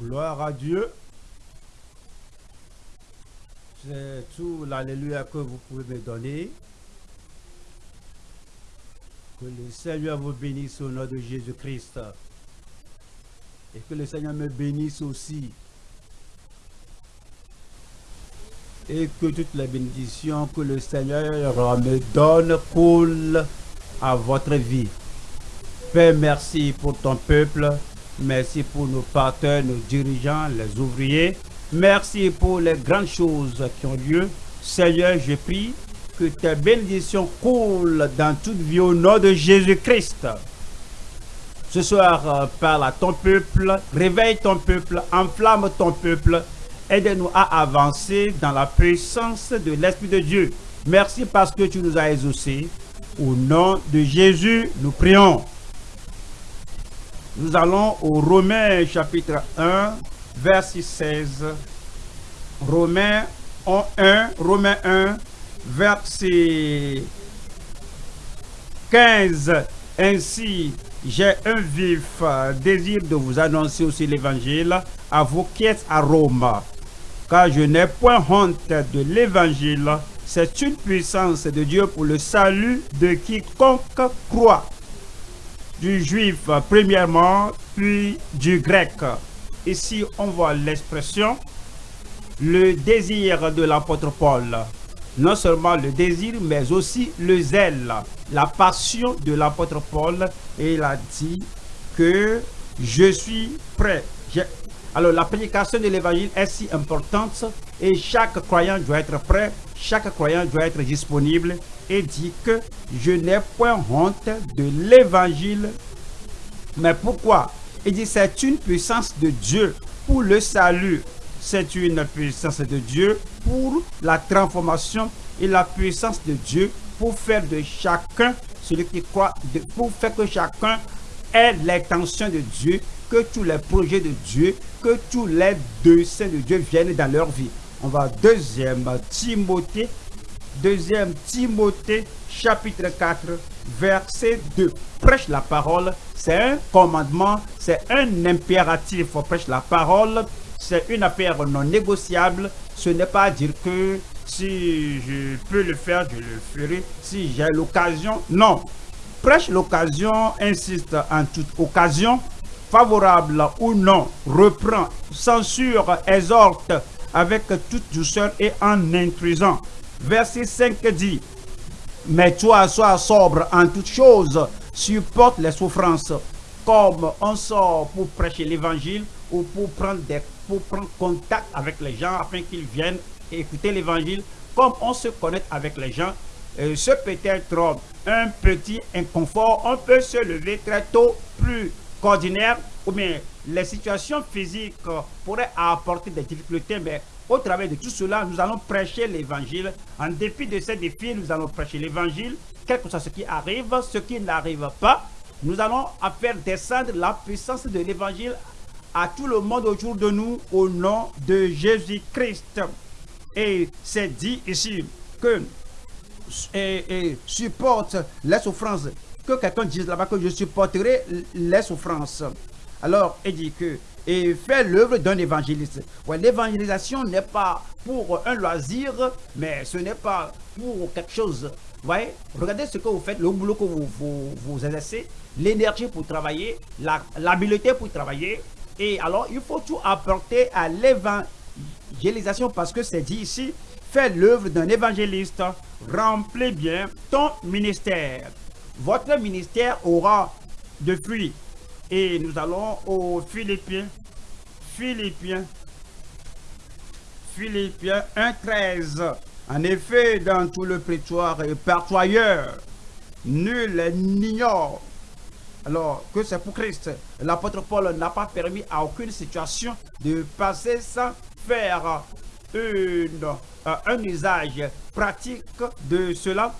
Gloire à Dieu. C'est tout l'alléluia que vous pouvez me donner. Que le Seigneur vous bénisse au nom de Jésus-Christ. Et que le Seigneur me bénisse aussi. Et que toutes les bénédictions que le Seigneur me donne coulent à votre vie. Père, merci pour ton peuple. Merci pour nos partenaires, nos dirigeants, les ouvriers. Merci pour les grandes choses qui ont lieu. Seigneur, je prie que tes bénédictions coulent dans toute vie au nom de Jésus-Christ. Ce soir, euh, parle à ton peuple, réveille ton peuple, enflamme ton peuple, aide-nous à avancer dans la puissance de l'Esprit de Dieu. Merci parce que tu nous as exaucés. Au nom de Jésus, nous prions. Nous allons au Romains chapitre 1, verset 16. Romains 1, Romains 1, verset 15. Ainsi, j'ai un vif désir de vous annoncer aussi l'évangile à vous qui êtes à Rome. Car je n'ai point honte de l'évangile. C'est une puissance de Dieu pour le salut de quiconque croit du juif premièrement, puis du grec. Ici, on voit l'expression le désir de l'apôtre Paul. Non seulement le désir, mais aussi le zèle, la passion de l'apôtre Paul. Et il a dit que je suis prêt. Alors la prédication de l'évangile est si importante et chaque croyant doit être prêt, chaque croyant doit être disponible et dit que je n'ai point honte de l'évangile. Mais pourquoi? Il dit c'est une puissance de Dieu pour le salut. C'est une puissance de Dieu pour la transformation et la puissance de Dieu pour faire de chacun, celui qui croit, pour faire que chacun ait l'intention de Dieu, que tous les projets de Dieu, que tous les desseins de Dieu viennent dans leur vie. On va deuxième Timothée Deuxième Timothée chapitre 4 verset 2. Prêche la parole, c'est un commandement, c'est un impératif. Prêche la parole, c'est une affaire non négociable. Ce n'est pas dire que si je peux le faire, je le ferai. Si j'ai l'occasion, non. Prêche l'occasion, insiste en toute occasion, favorable ou non, reprend, censure, exhorte avec toute douceur et en intrusant verset 5 dit, mais toi, sois sobre en toutes choses, supporte les souffrances, comme on sort pour prêcher l'évangile ou pour prendre, des, pour contact avec les gens afin qu'ils viennent écouter l'évangile, comme on se connecte avec les gens. ce peut être un petit inconfort, on peut se lever très tôt, plus qu'ordinaire, ou bien les situations physiques pourraient apporter des difficultés, mais au travers de tout cela, nous allons prêcher l'évangile. En dépit de ces défis, nous allons prêcher l'évangile. Quel que soit ce qui arrive, ce qui n'arrive pas, nous allons faire descendre la puissance de l'évangile à tout le monde autour de nous au nom de Jésus-Christ. Et c'est dit ici que et, supporte les souffrances. Que quelqu'un dise là-bas que je supporterai les souffrances. Alors, il dit que et fait l'œuvre d'un évangéliste. Ouais, L'évangélisation n'est pas pour un loisir, mais ce n'est pas pour quelque chose. voyez, regardez ce que vous faites, le boulot que vous, vous, exercez, l'énergie pour travailler, l'habileté pour travailler. Et alors, il faut tout apporter à l'évangélisation parce que c'est dit ici, fais l'œuvre d'un évangéliste, remplis bien ton ministère. Votre ministère aura de fruits et nous allons aux Philippiens. Philippiens. Philippiens 1.13. En effet, dans tout le prétoire et partout ailleurs, nul n'ignore alors que c'est pour Christ. L'apôtre Paul n'a pas permis à aucune situation de passer sans faire une, euh, un usage pratique de cela.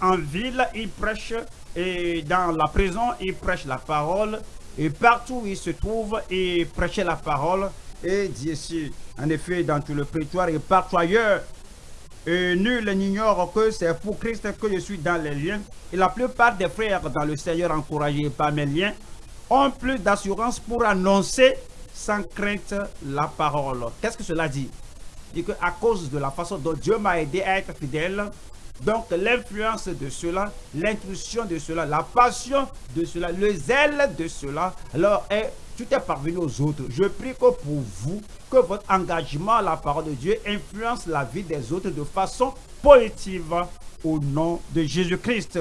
En ville, il prêche et dans la prison, il prêche la parole et partout où il se trouve, il prêchait la parole et dit ici, en effet, dans tout le prétoire et partout ailleurs, et nul n'ignore que c'est pour Christ que je suis dans les liens. Et la plupart des frères dans le Seigneur encouragés par mes liens ont plus d'assurance pour annoncer sans crainte la parole. Qu'est-ce que cela dit? Dit que à cause de la façon dont Dieu m'a aidé à être fidèle, donc l'influence de cela, l'intuition de cela, la passion de cela, le zèle de cela, alors est, tout est parvenu aux autres. Je prie que pour vous, que votre engagement à la parole de Dieu influence la vie des autres de façon positive au nom de Jésus-Christ.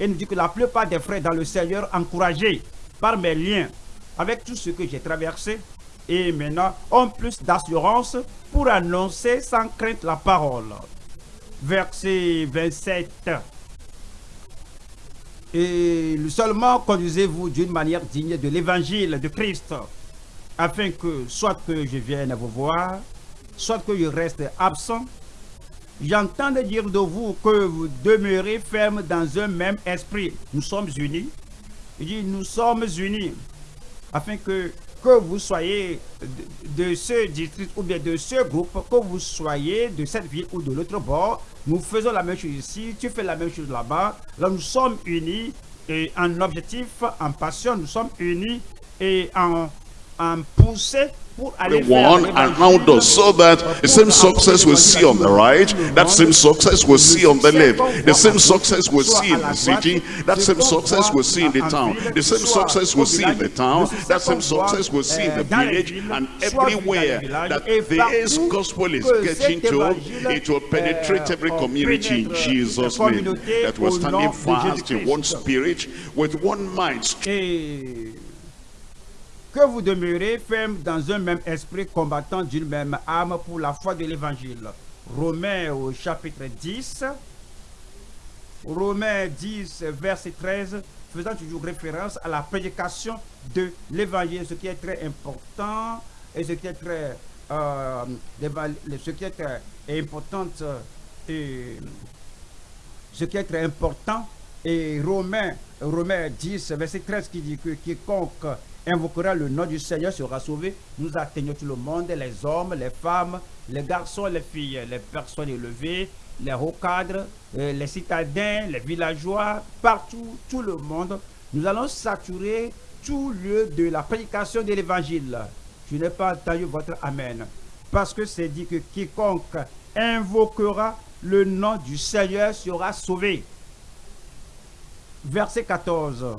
Et nous dit que la plupart des frères dans le Seigneur, encouragés par mes liens avec tout ce que j'ai traversé, et maintenant ont plus d'assurance pour annoncer sans crainte la parole. Verset 27. Et seulement conduisez-vous d'une manière digne de l'évangile de Christ, afin que soit que je vienne vous voir, soit que je reste absent, j'entends dire de vous que vous demeurez ferme dans un même esprit. Nous sommes unis. Il dit, nous sommes unis, afin que que vous soyez de, ce district ou bien de ce groupe, que vous soyez de cette ville ou de l'autre bord, nous faisons la même chose ici, tu fais la même chose là-bas. Là, nous sommes unis et en objectif, en passion, nous sommes unis et en, en poussée the one and round us so that the same success we see on the right that same success we see on the left the same success we see in the city that same success we see in the town the same success we see in the town that same success we see in the village and everywhere that this gospel is getting to it will penetrate every community in jesus name that we're standing fast in one spirit with one mind que vous demeurez ferme dans un même esprit combattant d'une même âme pour la foi de l'évangile. Romains au chapitre 10, Romains 10, verset 13, faisant toujours référence à la prédication de l'évangile, ce qui est très important et ce qui est très, euh, ce qui est important et ce qui est très important et Romains, Romains 10, verset 13 qui dit que quiconque invoquera le nom du Seigneur sera sauvé. Nous atteignons tout le monde, les hommes, les femmes, les garçons, les filles, les personnes élevées, les hauts cadres, euh, les citadins, les villageois, partout, tout le monde. Nous allons saturer tout lieu de la prédication de l'évangile. Je n'ai pas entendu votre Amen. Parce que c'est dit que quiconque invoquera le nom du Seigneur sera sauvé. Verset 14.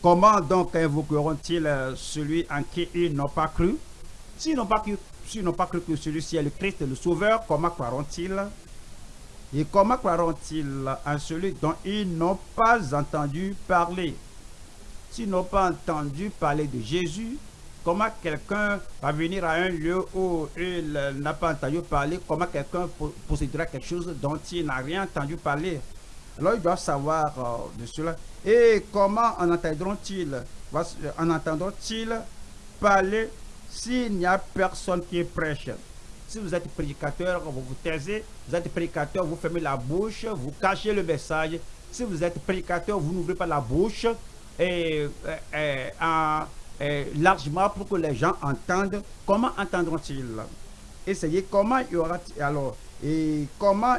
Comment donc invoqueront-ils euh, celui en qui ils n'ont pas cru? S'ils n'ont pas, cru, pas cru que celui-ci est le Christ, le Sauveur, comment croiront-ils? Et comment croiront-ils en celui dont ils n'ont pas entendu parler? S'ils n'ont pas entendu parler de Jésus, comment quelqu'un va venir à un lieu où il n'a pas entendu parler? Comment quelqu'un possédera quelque chose dont il n'a rien entendu parler? Alors ils doivent savoir euh, de cela. Et comment en entendront-ils? En entendront-ils parler s'il n'y a personne qui prêche? Si vous êtes prédicateur, vous vous taisez. Vous êtes prédicateur, vous fermez la bouche, vous cachez le message. Si vous êtes prédicateur, vous n'ouvrez pas la bouche et, largement pour que les gens entendent. Comment entendront-ils? Essayez comment y aura alors et comment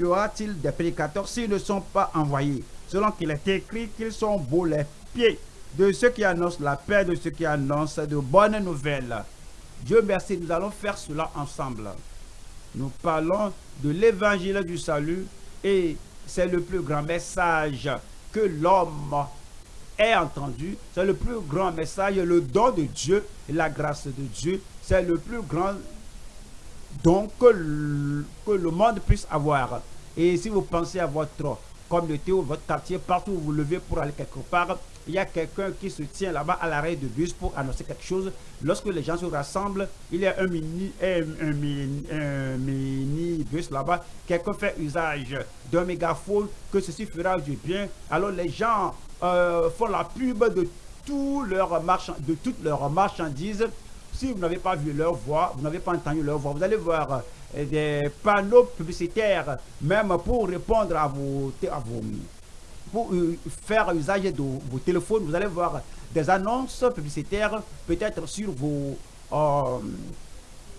y aura-t-il des prédicateurs s'ils ne sont pas envoyés? Selon qu'il est écrit qu'ils sont beaux les pieds de ceux qui annoncent la paix, de ceux qui annoncent de bonnes nouvelles. Dieu merci, nous allons faire cela ensemble. Nous parlons de l'évangile du salut et c'est le plus grand message que l'homme ait entendu. C'est le plus grand message, le don de Dieu la grâce de Dieu. C'est le plus grand donc que le, monde puisse avoir. Et si vous pensez à votre communauté ou votre quartier, partout où vous levez pour aller quelque part, il y a quelqu'un qui se tient là-bas à l'arrêt de bus pour annoncer quelque chose. Lorsque les gens se rassemblent, il y a un mini, un, mini, bus là-bas. Quelqu'un fait usage d'un mégaphone que ceci fera du bien. Alors les gens euh, font la pub de, tout leur de toutes leurs marchandises si vous n'avez pas vu leur voix, vous n'avez pas entendu leur voix, vous allez voir euh, des panneaux publicitaires, même pour répondre à vos, à vos pour euh, faire usage de vos téléphones, vous allez voir des annonces publicitaires, peut-être sur vos, euh,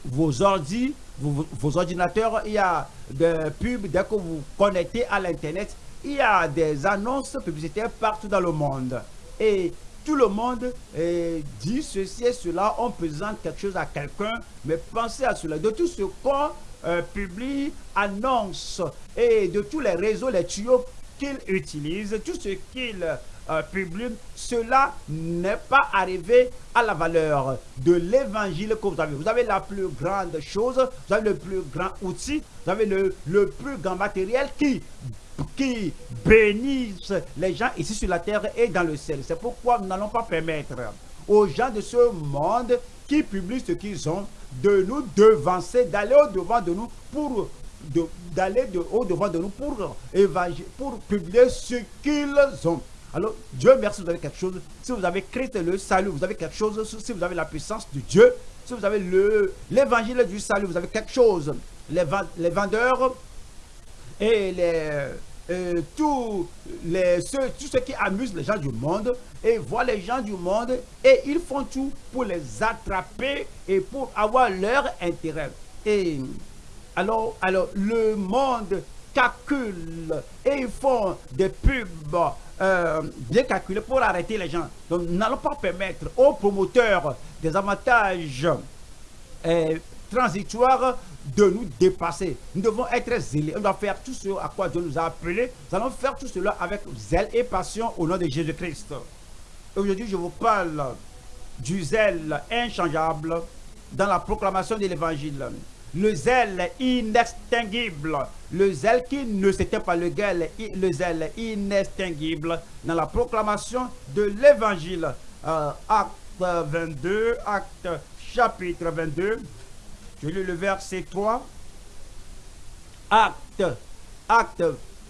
vos ordi, vos, vos, ordinateurs. Il y a des pubs dès que vous connectez à l'Internet. Il y a des annonces publicitaires partout dans le monde. Et tout le monde eh, dit ceci et cela, on présente quelque chose à quelqu'un, mais pensez à cela. De tout ce qu'on euh, publie, annonce, et de tous les réseaux, les tuyaux qu'il utilise, tout ce qu'il euh, publie, cela n'est pas arrivé à la valeur de l'évangile que vous avez. Vous avez la plus grande chose, vous avez le plus grand outil, vous avez le, le plus grand matériel qui qui bénissent les gens ici sur la terre et dans le ciel. C'est pourquoi nous n'allons pas permettre aux gens de ce monde qui publient ce qu'ils ont de nous devancer, d'aller au-devant de nous pour d'aller de, au-devant de nous pour, pour publier ce qu'ils ont. Alors, Dieu merci, vous avez quelque chose. Si vous avez Christ le salut, vous avez quelque chose. Si vous avez la puissance de Dieu, si vous avez l'évangile du salut, vous avez quelque chose. Les, les vendeurs et les, euh, tous, les, ceux, tous ceux qui amusent les gens du monde et voient les gens du monde et ils font tout pour les attraper et pour avoir leur intérêt. Et alors, alors le monde calcule et ils font des pubs euh, bien calculés pour arrêter les gens. Donc, nous n'allons pas permettre aux promoteurs des avantages euh, transitoires de nous dépasser. Nous devons être zélés. On doit faire tout ce à quoi Dieu nous a appelés. Nous allons faire tout cela avec zèle et passion au nom de Jésus-Christ. Aujourd'hui, je vous parle du zèle inchangeable dans la proclamation de l'évangile. Le zèle inextinguible. Le zèle qui ne s'éteint pas. Le, le zèle inextinguible dans la proclamation de l'évangile. Euh, acte 22, acte chapitre 22, je lis le verset 3. Acte, acte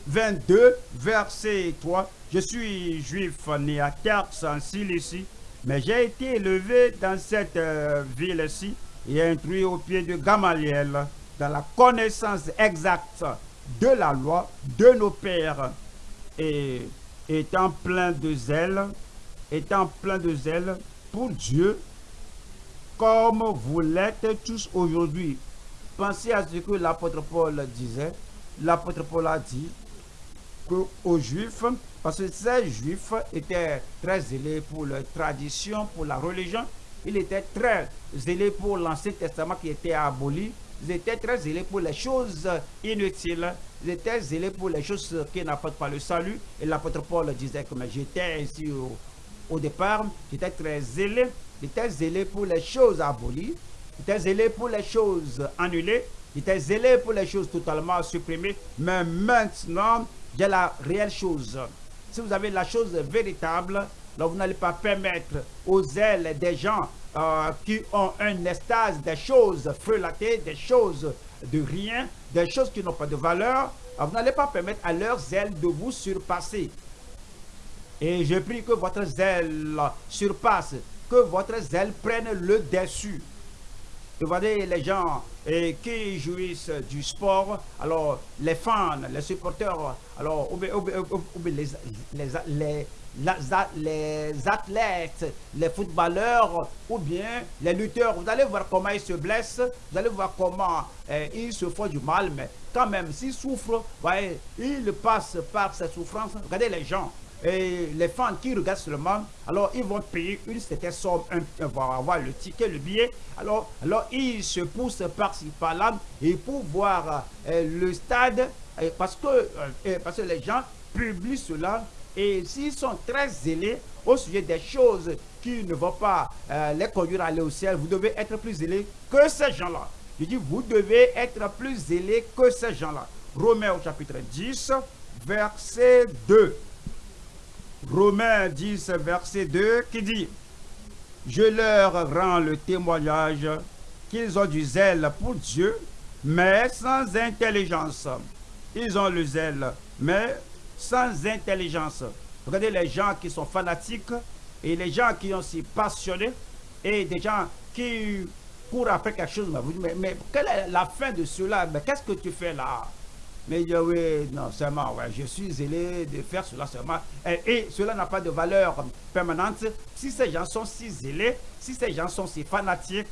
22, verset 3. Je suis juif né à Tars en Cilicie, mais j'ai été élevé dans cette euh, ville-ci et instruit au pied de Gamaliel dans la connaissance exacte de la loi de nos pères. Et étant plein de zèle, étant plein de zèle pour Dieu comme vous l'êtes tous aujourd'hui. Pensez à ce que l'apôtre Paul disait. L'apôtre Paul a dit que aux Juifs, parce que ces Juifs étaient très zélés pour leur tradition, pour la religion, ils étaient très zélés pour l'Ancien Testament qui était aboli, ils étaient très zélés pour les choses inutiles, ils étaient zélés pour les choses qui n'apportent pas le salut. Et l'apôtre Paul disait que j'étais ici au, au départ, j'étais très zélé était zélé pour les choses abolies, il était zélé pour les choses annulées, il était zélé pour les choses totalement supprimées, mais maintenant, j'ai la réelle chose. Si vous avez la chose véritable, vous n'allez pas permettre aux ailes des gens euh, qui ont un estase des choses frelatées, des choses de rien, des choses qui n'ont pas de valeur, vous n'allez pas permettre à leurs ailes de vous surpasser. Et je prie que votre zèle surpasse que votre zèle prenne le dessus. Vous voyez les gens et qui jouissent du sport, alors les fans, les supporters, alors ou, les, les, les, athlètes, les footballeurs ou bien les lutteurs, vous allez voir comment ils se blessent, vous allez voir comment eh, ils se font du mal, mais quand même, s'ils souffrent, voyez, ils passent par ces souffrances. Regardez les gens, et les fans qui regardent seulement, alors ils vont payer une certaine somme, un, avoir le ticket, le billet. Alors, alors ils se poussent par-ci, par-là, et pour voir euh, le stade, parce, que, euh, parce que les gens publient cela, et s'ils sont très zélés au sujet des choses qui ne vont pas euh, les conduire à aller au ciel, vous devez être plus zélés que ces gens-là. Je dis, vous devez être plus zélés que ces gens-là. Romains au chapitre 10, verset 2. Romains 10, verset 2, qui dit, Je leur rends le témoignage qu'ils ont du zèle pour Dieu, mais sans intelligence. Ils ont le zèle, mais sans intelligence. Regardez les gens qui sont fanatiques et les gens qui sont si passionnés et des gens qui courent après quelque chose. Mais, mais quelle est la fin de cela? Mais qu'est-ce que tu fais là? Mais oui, non, seulement, ouais, je suis zélé de faire cela seulement. Et, cela n'a pas de valeur permanente. Si ces gens sont si zélés, si ces gens sont si fanatiques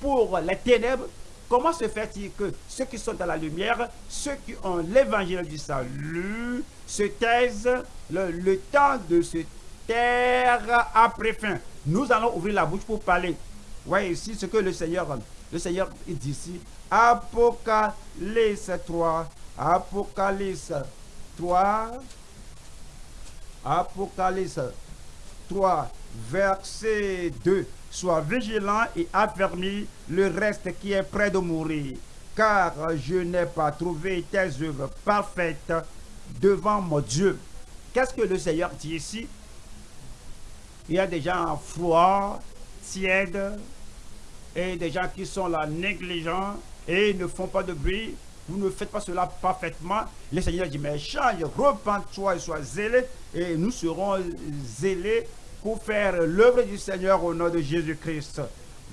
pour les ténèbres, comment se fait-il que ceux qui sont dans la lumière, ceux qui ont l'évangile du salut, se taisent le, temps de se terre a pris fin? Nous allons ouvrir la bouche pour parler. Voyez ici ce que le Seigneur, le Seigneur dit ici. Apocalypse 3. Apocalypse 3. Apocalypse 3, verset 2. Sois vigilant et affermis le reste qui est près de mourir, car je n'ai pas trouvé tes œuvres parfaites devant mon Dieu. Qu'est-ce que le Seigneur dit ici? Il y a des gens froids, tièdes, et des gens qui sont là négligents et ne font pas de bruit. Vous ne faites pas cela parfaitement. Le Seigneur dit, mais change, repens-toi et sois zélé, et nous serons zélés pour faire l'œuvre du Seigneur au nom de Jésus-Christ.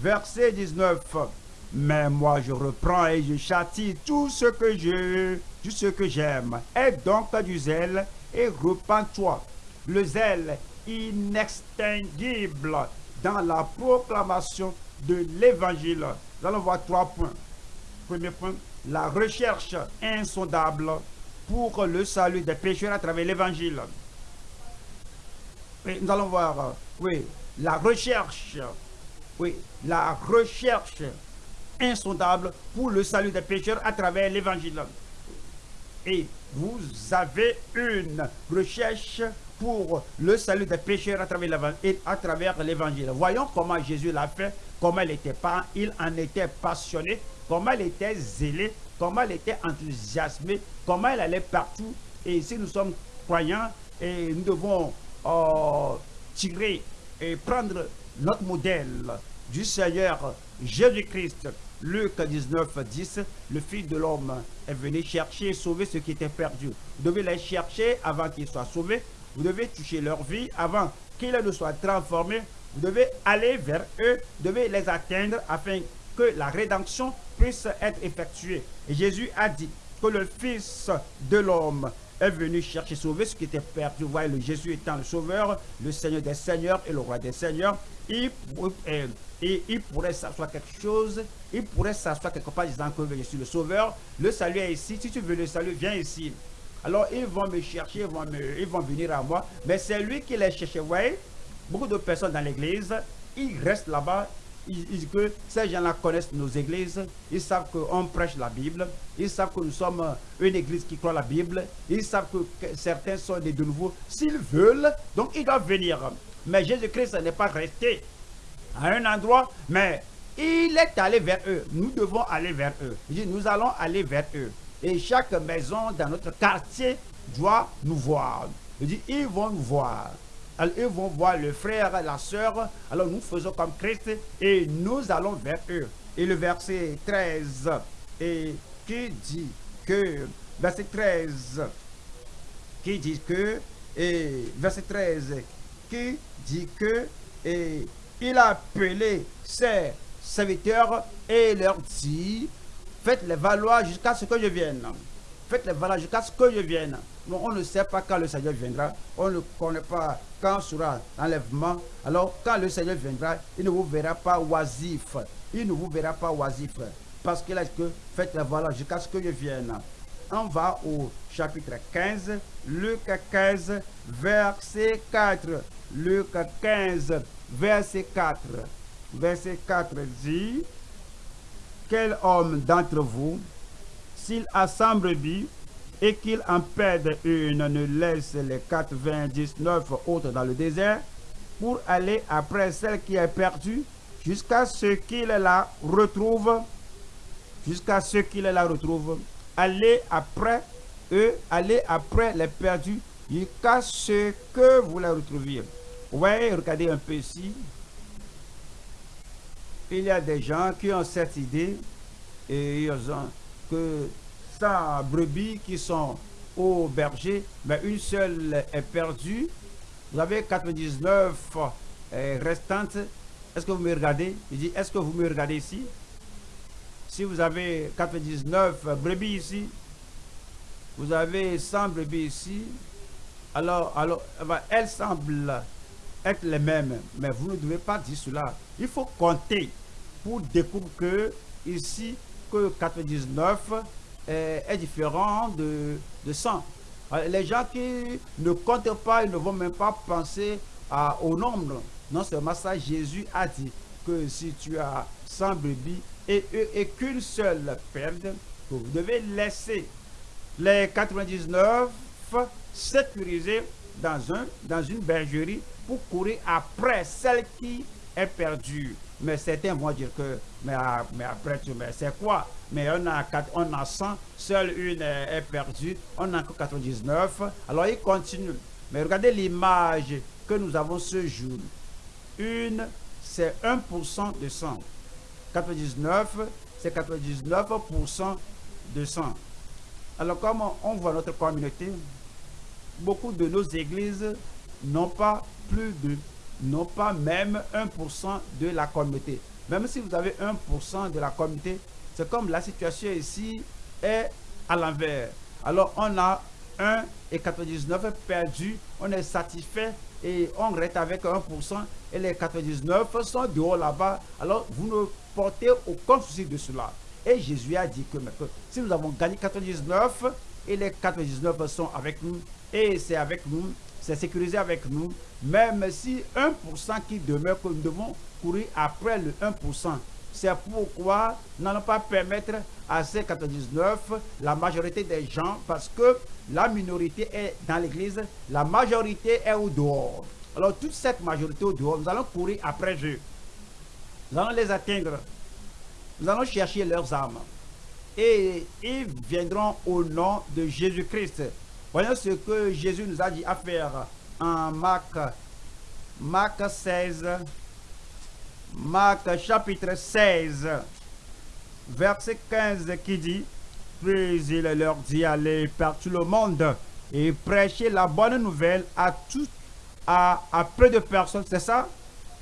Verset 19. Mais moi je reprends et je châtie tout ce que je, tout ce que j'aime. Aie donc du zèle et repens-toi. Le zèle inextinguible dans la proclamation de l'évangile. Nous allons voir trois points. Premier point, la recherche insondable pour le salut des pécheurs à travers l'évangile. Nous allons voir, oui, la recherche, oui, la recherche insondable pour le salut des pécheurs à travers l'évangile. Et vous avez une recherche pour le salut des pécheurs à travers l'évangile. Voyons comment Jésus l'a fait, comment il était, pas, il en était passionné, comment il était zélé, comment il était enthousiasmé, comment il allait partout. Et si nous sommes croyants, et nous devons euh, tirer et prendre notre modèle du Seigneur Jésus-Christ. Luc 19, 10, le Fils de l'homme est venu chercher et sauver ce qui était perdu. Vous devez les chercher avant qu'ils soient sauvés. Vous devez toucher leur vie avant qu'ils ne soient transformés. Vous devez aller vers eux, vous devez les atteindre afin que la rédemption puisse être effectuée. Et Jésus a dit que le Fils de l'homme est venu chercher sauver ce qui était perdu. Vous voyez, le Jésus étant le sauveur, le Seigneur des seigneurs et le roi des seigneurs. Il, et, il pourrait s'asseoir quelque chose, il pourrait s'asseoir quelque part disant que je suis le sauveur. Le salut est ici. Si tu veux le salut, viens ici. Alors ils vont me chercher, ils vont, ils vont venir à moi. Mais c'est lui qui les cherche. Vous voyez, beaucoup de personnes dans l'église, ils restent là-bas, ils, que ces gens-là connaissent nos églises, ils savent qu'on prêche la Bible, ils savent que nous sommes une église qui croit la Bible, ils savent que certains sont des de nouveau. S'ils veulent, donc ils doivent venir. Mais Jésus-Christ n'est pas resté à un endroit, mais il est allé vers eux. Nous devons aller vers eux. Nous allons aller vers eux. Et chaque maison dans notre quartier doit nous voir. Ils vont nous voir. Alors, ils vont voir le frère, la soeur. Alors, nous faisons comme Christ et nous allons vers eux. Et le verset 13, et qui dit que, verset 13, qui dit que, et verset 13, qui dit que, et il a appelé ses serviteurs et leur dit, faites-les valoir jusqu'à ce que je vienne. Faites-les valoir jusqu'à ce que je vienne on ne sait pas quand le Seigneur viendra. On ne connaît pas quand sera l'enlèvement. Alors, quand le Seigneur viendra, il ne vous verra pas oisif. Il ne vous verra pas oisif. Parce qu'il a dit que faites la voilà jusqu'à ce que je vienne. On va au chapitre 15, Luc 15, verset 4. Luc 15, verset 4. Verset 4 dit, Quel homme d'entre vous, s'il brebis et qu'il en perde une, ne laisse les 99 autres dans le désert pour aller après celle qui est perdue jusqu'à ce qu'il la retrouve, jusqu'à ce qu'il la retrouve. Allez après eux, allez après les perdus jusqu'à ce que vous la retrouviez. Ouais, regardez un peu ici. Il y a des gens qui ont cette idée et ils ont que brebis qui sont au berger, mais une seule est perdue. Vous avez 99 euh, restantes. Est-ce que vous me regardez? Je dis, est-ce que vous me regardez ici? Si vous avez 99 brebis ici, vous avez 100 brebis ici, alors, alors elles semblent être les mêmes, mais vous ne devez pas dire cela. Il faut compter pour découvrir que ici, que 99 est, différent de, de 100. Les gens qui ne comptent pas, ils ne vont même pas penser à- au nombre. Non seulement ça, Jésus a dit que si tu as 100 brebis et, qu'une seule perde, vous devez laisser les 99 sécurisés dans, un, dans une bergerie pour courir après celle qui est perdue. Mais certains vont dire que, mais, après tout, mais c'est quoi? Mais on a, on a 100, seule une est, perdue, on a que 99. Alors il continue. Mais regardez l'image que nous avons ce jour. Une, c'est 1% de 100. 99, c'est 99% de 100. Alors, comme on voit notre communauté, beaucoup de nos églises n'ont pas plus de, n'ont pas même 1% de la communauté. Même si vous avez 1% de la communauté, c'est comme la situation ici est à l'envers. Alors, on a 1 et 99 perdus, on est satisfait et on reste avec 1% et les 99 sont dehors là-bas. Alors, vous ne portez aucun souci de cela. Et Jésus a dit que, que si nous avons gagné 99 et les 99 sont avec nous et c'est avec nous, c'est sécurisé avec nous, même si 1% qui demeure que nous devons courir après le 1%. C'est pourquoi nous n'allons pas permettre à ces 99 la majorité des gens parce que la minorité est dans l'église, la majorité est au dehors. Alors toute cette majorité au dehors, nous allons courir après eux. Nous allons les atteindre. Nous allons chercher leurs âmes. Et ils viendront au nom de Jésus-Christ. Voyons ce que Jésus nous a dit à faire en Marc, Marc 16, Marc chapitre 16, verset 15 qui dit, puis il leur dit, allez par tout le monde et prêchez la bonne nouvelle à tout, à, à peu de personnes, c'est ça?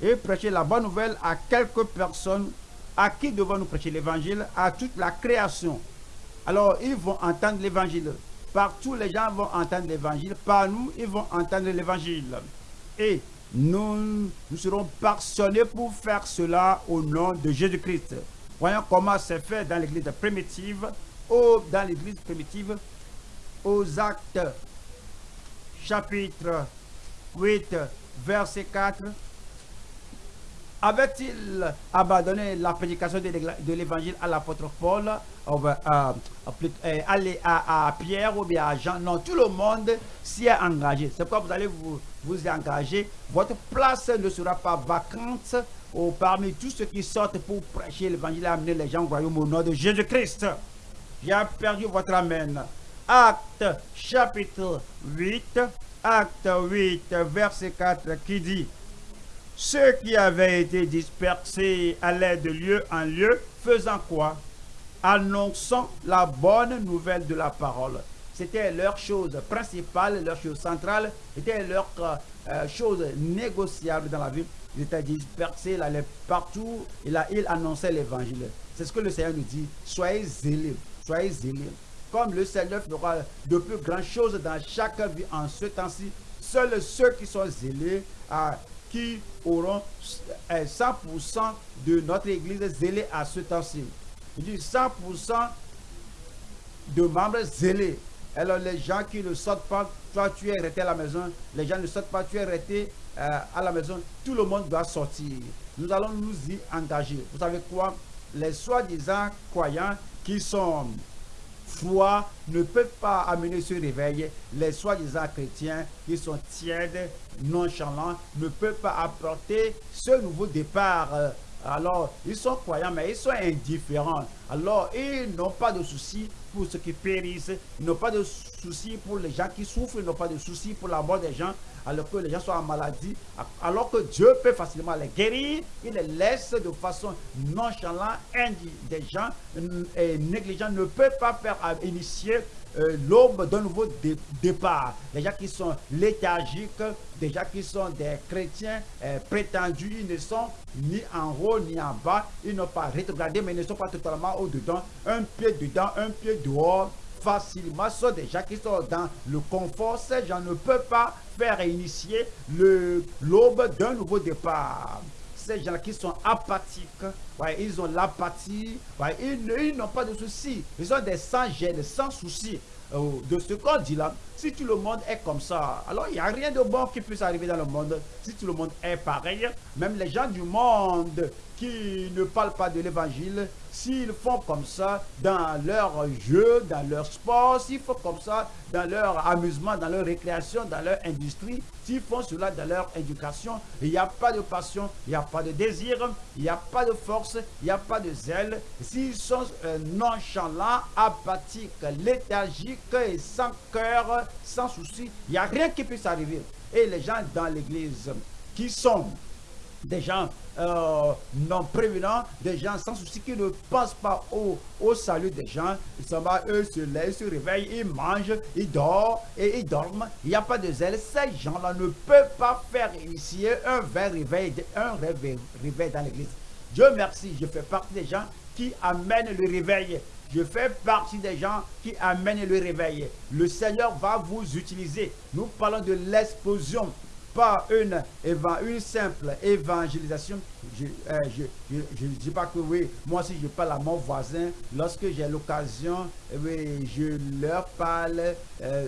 Et prêchez la bonne nouvelle à quelques personnes. À qui devons-nous prêcher l'évangile À toute la création. Alors, ils vont entendre l'évangile. Partout, les gens vont entendre l'évangile. Par nous, ils vont entendre l'évangile. Et nous, nous serons passionnés pour faire cela au nom de Jésus-Christ. Voyons comment c'est fait dans l'église primitive, ou dans l'église primitive, aux actes, chapitre 8, verset 4. Avait-il abandonné la prédication de l'évangile à l'apôtre Paul, plus- euh, aller à, à Pierre ou bien à Jean? Non, tout le monde s'y est engagé. C'est pourquoi vous allez vous, engager. Votre place ne sera pas vacante parmi tous ceux qui sortent pour prêcher l'évangile et amener les gens au royaume au nom de Jésus-Christ. J'ai perdu votre amen. Acte chapitre 8, acte 8, verset 4 qui dit ceux qui avaient été dispersés allaient de lieu en lieu, faisant quoi? Annonçant la bonne nouvelle de la parole. C'était leur chose principale, leur chose centrale, c'était leur euh, chose négociable dans la vie. Ils étaient dispersés, ils allaient partout, et là, ils annonçaient l'évangile. C'est ce que le Seigneur nous dit. Soyez zélés, soyez zélés. Comme le Seigneur fera de plus grandes choses dans chaque vie en ce temps-ci, seuls ceux qui sont zélés, ah, qui auront euh, 100% de notre église zélée à ce temps-ci. Je dis 100% de membres zélés. Alors les gens qui ne sortent pas, toi tu es resté à la maison, les gens ne sortent pas, tu es resté euh, à la maison, tout le monde doit sortir. Nous allons nous y engager. Vous savez quoi? Les soi-disant croyants qui sont ne peuvent pas amener ce réveil. Les soi-disant chrétiens qui sont tièdes, nonchalants, ne peuvent pas apporter ce nouveau départ. Alors, ils sont croyants, mais ils sont indifférents. Alors, ils n'ont pas de soucis pour ceux qui périssent. Ils n'ont pas de soucis pour les gens qui souffrent. Ils n'ont pas de soucis pour la mort des gens. Alors que les gens sont en maladie. Alors que Dieu peut facilement les guérir. Il les laisse de façon nonchalante. Des gens et négligents ne peuvent pas faire euh, initier euh, l'aube d'un nouveau dé- départ. Les gens qui sont léthargiques, des gens qui sont des chrétiens euh, prétendus, ils ne sont ni en haut ni en bas. Ils n'ont pas rétrogradé, mais ils ne sont pas totalement au-dedans. Un pied dedans, un pied dehors. Facilement, ce sont des gens qui sont dans le confort. Ces gens ne peuvent pas faire initier le- l'aube d'un nouveau départ ces gens qui sont apathiques, ils ont l'apathie, ils, n'ont pas de soucis. Ils ont des sans gêne, sans soucis. euh, de ce qu'on dit là, si tout le monde est comme ça, alors il n'y a rien de bon qui puisse arriver dans le monde. Si tout le monde est pareil, même les gens du monde qui ne parlent pas de l'évangile, s'ils font comme ça dans leur jeu, dans leur sport, s'ils font comme ça dans leur amusement, dans leur récréation, dans leur industrie, s'ils font cela dans leur éducation, il n'y a pas de passion, il n'y a pas de désir, il n'y a pas de force, il n'y a pas de zèle. S'ils sont euh, nonchalants, apathiques, léthargiques sans cœur, sans souci, il n'y a rien qui puisse arriver. Et les gens dans l'église qui sont des gens euh, non prévenants, des gens sans souci qui ne pensent pas au, salut des gens. Ils s'en vont, eux se lèvent, se réveillent, ils mangent, ils dorment et ils dorment. Il n'y a pas de zèle. Ces gens-là ne peuvent pas faire initier un vrai réveil, réveil dans l'église. Dieu merci, je fais partie des gens qui amènent le réveil. Je fais partie des gens qui amènent le réveil. Le Seigneur va vous utiliser. Nous parlons de l'explosion pas une, une simple évangélisation. Je ne euh, dis pas que oui, moi si je parle à mon voisin, lorsque j'ai l'occasion, eh oui, je leur parle euh,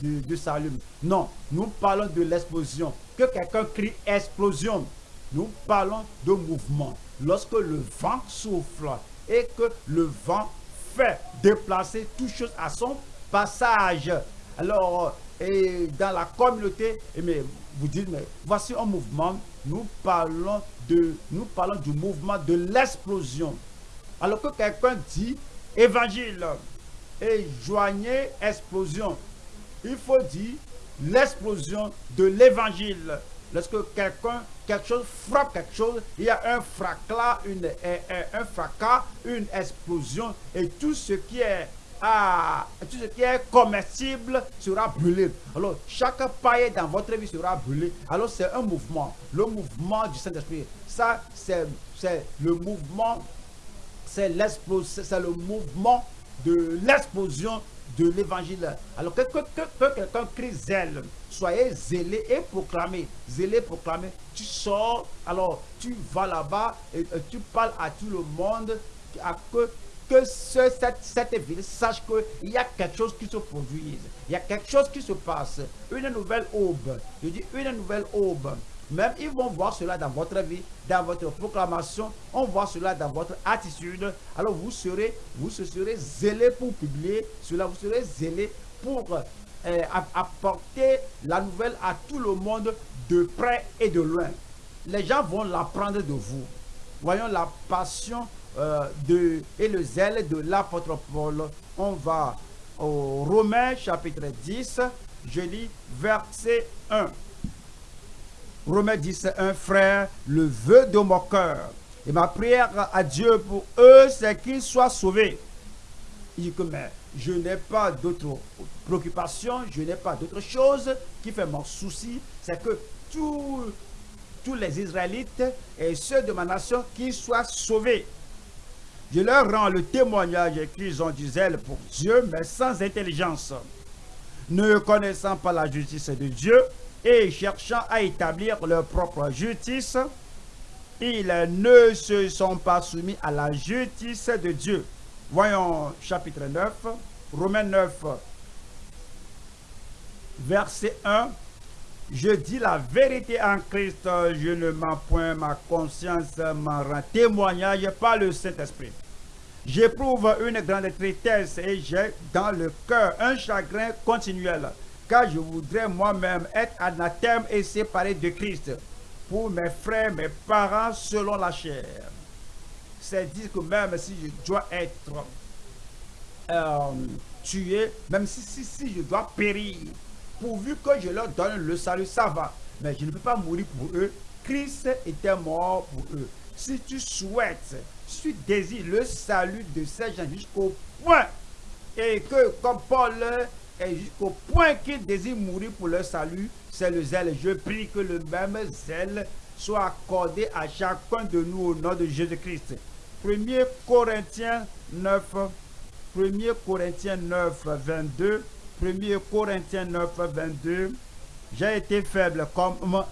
du, salut. Non, nous parlons de l'explosion. Que quelqu'un crie explosion, nous parlons de mouvement. Lorsque le vent souffle et que le vent fait déplacer toute chose à son passage. Alors, et dans la communauté, mais vous dites, mais voici un mouvement, nous parlons, de, nous parlons du mouvement de l'explosion. Alors que quelqu'un dit évangile et joignez explosion, il faut dire l'explosion de l'évangile. Lorsque quelqu'un, quelque chose frappe quelque chose, il y a un fracas, une, un, un fracas, une explosion et tout ce qui est ah, tout ce qui est comestible sera brûlé. Alors, chaque paille dans votre vie sera brûlé. Alors, c'est un mouvement. Le mouvement du Saint-Esprit. Ça, c'est le mouvement, c'est le mouvement de l'explosion de l'évangile. Alors que, que, que, quelqu'un crie zèle, soyez zélé et proclamez. Zélé, proclamez. Tu sors, alors tu vas là-bas et, tu parles à tout le monde à que que cette, ville sache qu'il y a quelque chose qui se produise. Il y a quelque chose qui se passe. Une nouvelle aube. Je dis une nouvelle aube. Même ils vont voir cela dans votre vie, dans votre proclamation. On voit cela dans votre attitude. Alors vous serez, vous serez zélé pour publier cela. Vous serez zélé pour euh, apporter la nouvelle à tout le monde de près et de loin. Les gens vont l'apprendre de vous. Voyons la passion euh, de, et le zèle de l'apôtre Paul. On va au Romains chapitre 10, je lis verset 1. Romains 10, 1, frère, le vœu de mon cœur et ma prière à Dieu pour eux, c'est qu'ils soient sauvés. Il dit que je n'ai pas d'autres préoccupations, je n'ai pas d'autre chose qui fait mon souci, c'est que tous, tous les Israélites et ceux de ma nation qui soient sauvés. Je leur rends le témoignage qu'ils ont du zèle pour Dieu, mais sans intelligence, ne connaissant pas la justice de Dieu et cherchant à établir leur propre justice, ils ne se sont pas soumis à la justice de Dieu. Voyons chapitre 9, Romains 9, verset 1. Je dis la vérité en Christ, je ne mens point, ma conscience m'en rend témoignage par le Saint-Esprit. J'éprouve une grande tristesse et j'ai dans le cœur un chagrin continuel, car je voudrais moi-même être anathème et séparé de Christ pour mes frères, mes parents selon la chair. C'est dire que même si je dois être euh, tué, même si, si, si je dois périr, pourvu que je leur donne le salut, ça va. Mais je ne peux pas mourir pour eux. Christ était mort pour eux. Si tu souhaites tu désires le salut de ces gens jusqu'au point et que comme Paul est jusqu'au point qu'il désire mourir pour leur salut, c'est le zèle. Je prie que le même zèle soit accordé à chacun de nous au nom de Jésus-Christ. 1er Corinthiens 9, 1er Corinthiens 9, 22, 1er Corinthiens 9, 22, j'ai été faible comme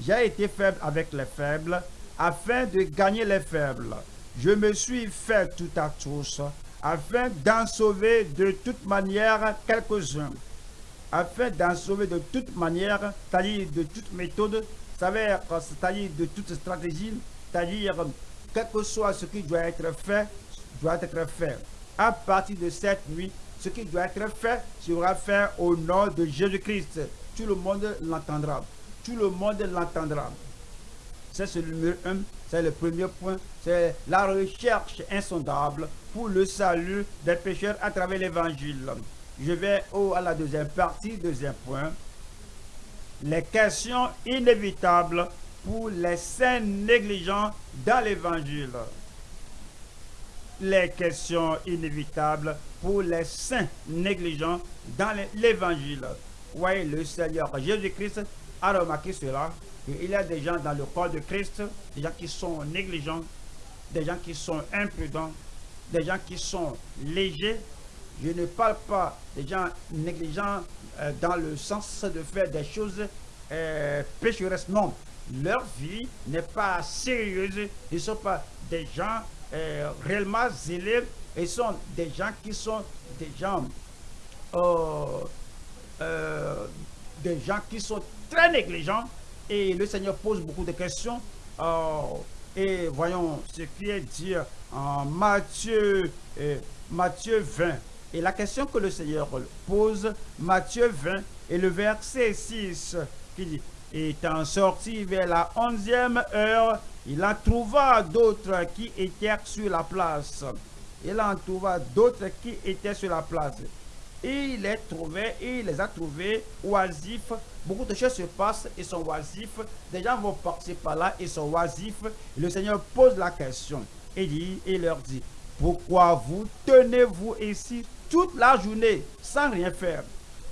j'ai été faible avec les faibles afin de gagner les faibles. Je me suis fait tout à tous, afin d'en sauver de toute manière quelques-uns. Afin d'en sauver de toute manière, c'est-à-dire de toute méthode, c'est-à-dire de toute stratégie, c'est-à-dire quel que soit ce qui doit être fait, doit être fait. À partir de cette nuit, ce qui doit être fait sera fait au nom de Jésus-Christ. Tout le monde l'entendra. Tout le monde l'entendra. C'est le numéro un, c'est le premier point, c'est la recherche insondable pour le salut des pécheurs à travers l'évangile. Je vais au, à la deuxième partie, deuxième point. Les questions inévitables pour les saints négligents dans l'évangile. Les questions inévitables pour les saints négligents dans l'évangile. Oui, le Seigneur Jésus-Christ a remarqué cela il y a des gens dans le corps de Christ, des gens qui sont négligents, des gens qui sont imprudents, des gens qui sont légers. Je ne parle pas des gens négligents euh, dans le sens de faire des choses euh, pécheresses. Non, leur vie n'est pas sérieuse. Ils ne sont pas des gens euh, réellement zélés. Ils sont des gens qui sont des gens, des gens qui sont très négligents et le Seigneur pose beaucoup de questions. Euh, et voyons ce qui est dit en Matthieu, euh, Matthieu 20. Et la question que le Seigneur pose, Matthieu 20, et le verset 6, qui dit, étant sorti vers la onzième heure, il en trouva d'autres qui étaient sur la place. Il en trouva d'autres qui étaient sur la place. Et il les trouvait, il les a trouvés oisifs. Beaucoup de choses se passent, ils sont oisifs. Des gens vont passer par là, ils sont oisifs. le Seigneur pose la question et, dit, leur dit, pourquoi vous tenez-vous ici toute la journée sans rien faire?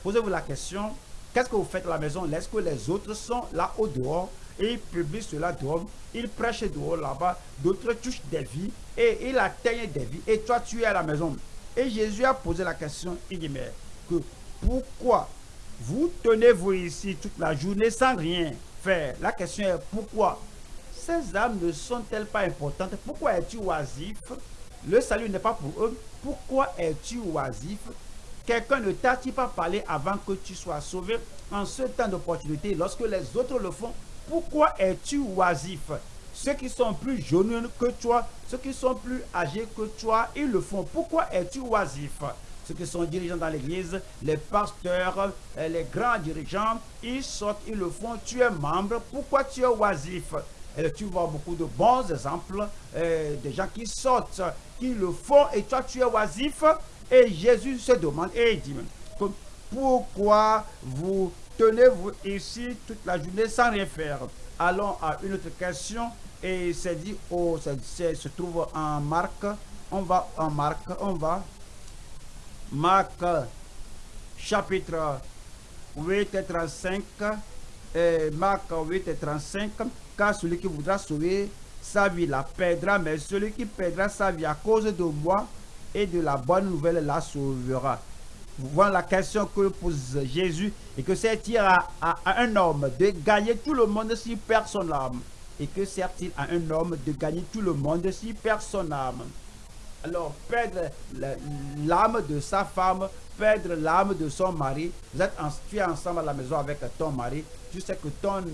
Posez-vous la question, qu'est-ce que vous faites à la maison? Est-ce que les autres sont là au dehors? Et ils publient cela dehors, ils prêchent dehors là-bas, d'autres touchent des vies et ils atteignent des vies. Et toi tu es à la maison. Et Jésus a posé la question, il dit, mais pourquoi vous tenez-vous ici toute la journée sans rien faire? La question est, pourquoi? Ces âmes ne sont-elles pas importantes? Pourquoi es-tu oisif? Le salut n'est pas pour eux. Pourquoi es-tu oisif? Quelqu'un ne t'a-t-il pas parlé avant que tu sois sauvé? En ce temps d'opportunité lorsque les autres le font Pourquoi es-tu oisif? Ceux qui sont plus jeunes que toi, ceux qui sont plus âgés que toi, ils le font. Pourquoi es-tu oisif? Ceux qui sont dirigeants dans l'église, les pasteurs, euh, les grands dirigeants, ils sortent, ils le font. Tu es membre. Pourquoi tu es oisif? Tu vois beaucoup de bons exemples, euh, des gens qui sortent, qui le font, et toi tu es oisif? Et Jésus se demande, et il dit, pourquoi vous tenez-vous ici toute la journée sans rien faire? Allons à une autre question. Et c'est dit, oh, ça, se trouve en Marc. On va en Marc, on va. Marc, chapitre 8 et 35. Et Marc 8 et 35. Car celui qui voudra sauver sa vie la perdra, mais celui qui perdra sa vie à cause de moi et de la bonne nouvelle la sauvera. Voilà la question que pose Jésus et que c'est-il à, à, un homme de gagner tout le monde si personne l'âme et que sert-il à un homme de gagner tout le monde si personne n'aime Alors, perdre l'âme de sa femme, perdre l'âme de son mari, vous êtes en, tu es ensemble à la maison avec ton mari, tu sais que ton,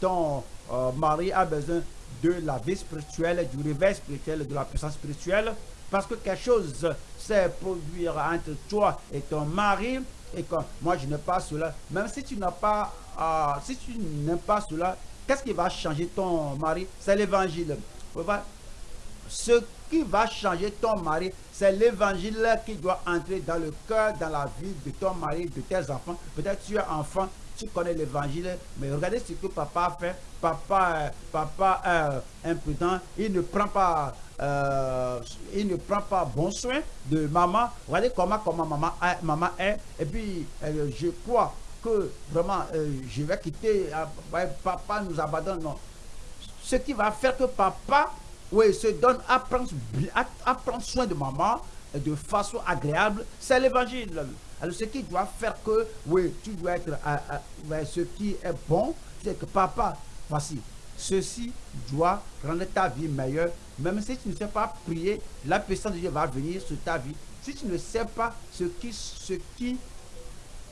ton euh, mari a besoin de la vie spirituelle, du réveil spirituel, de la puissance spirituelle, parce que quelque chose s'est produire entre toi et ton mari, et que moi je n'ai pas cela, même si tu n'as pas, euh, si tu n'aimes pas cela, Qu'est-ce qui va changer ton mari? C'est l'évangile. Ce qui va changer ton mari, c'est l'évangile qui doit entrer dans le cœur, dans la vie de ton mari, de tes enfants. Peut-être tu es enfant, tu connais l'évangile, mais regardez ce que papa fait. Papa, euh, papa est imprudent, il ne prend pas, euh, il ne prend pas bon soin de maman. Regardez comment, comment maman, maman est. Et puis, euh, je crois que vraiment euh, je vais quitter, euh, papa nous abandonne. Non. Ce qui va faire que papa oui, se donne à prendre, soin de maman de façon agréable, c'est l'évangile. Alors ce qui doit faire que, oui, tu dois être, ce qui est bon, c'est que papa, voici, ceci doit rendre ta vie meilleure. Même si tu ne sais pas prier, la puissance de Dieu va venir sur ta vie. Si tu ne sais pas ce qui, ce qui,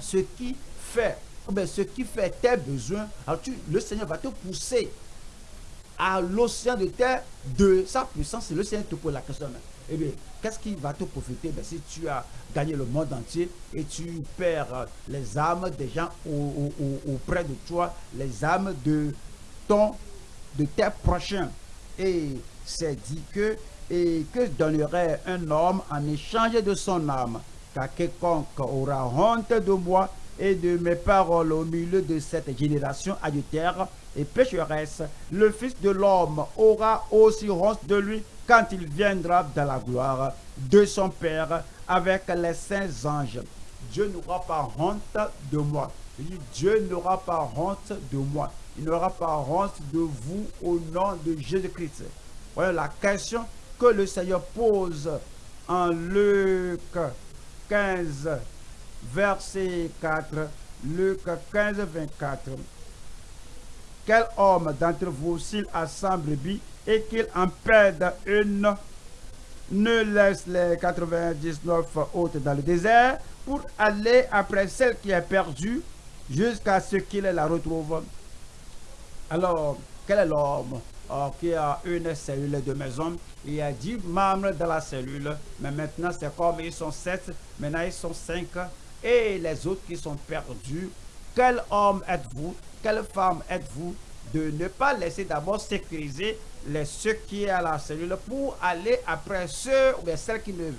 ce qui fait, ce qui fait tes besoins, le Seigneur va te pousser à l'océan de terre de sa puissance. Le Seigneur te pose la question. Eh bien, qu'est-ce qui va te profiter? Ben, si tu as gagné le monde entier et tu perds les âmes des gens auprès de toi, les âmes de ton, de tes prochains. Et c'est dit que, et que donnerait un homme en échange de son âme, car quiconque aura honte de moi et de mes paroles au milieu de cette génération adultère et pécheresse, le Fils de l'homme aura aussi honte de lui quand il viendra dans la gloire de son Père avec les saints anges. Dieu n'aura pas honte de moi. Dieu n'aura pas honte de moi. Il n'aura pas honte de vous au nom de Jésus-Christ. Voilà la question que le Seigneur pose en Luc 15, verset 4. Luc 15, 24. Quel homme d'entre vous, s'il a 100 brebis et qu'il en perde une, ne laisse les 99 autres dans le désert pour aller après celle qui est perdue jusqu'à ce qu'il la retrouve? Alors, quel est l'homme oh, qui a une cellule de maison Il y a 10 membres dans la cellule, mais maintenant c'est comme ils sont 7, maintenant ils sont 5, et les autres qui sont perdus. Quel homme êtes-vous Quelle femme êtes-vous de ne pas laisser d'abord sécuriser les, ceux qui est à la cellule pour aller après ceux ou bien celles qui ne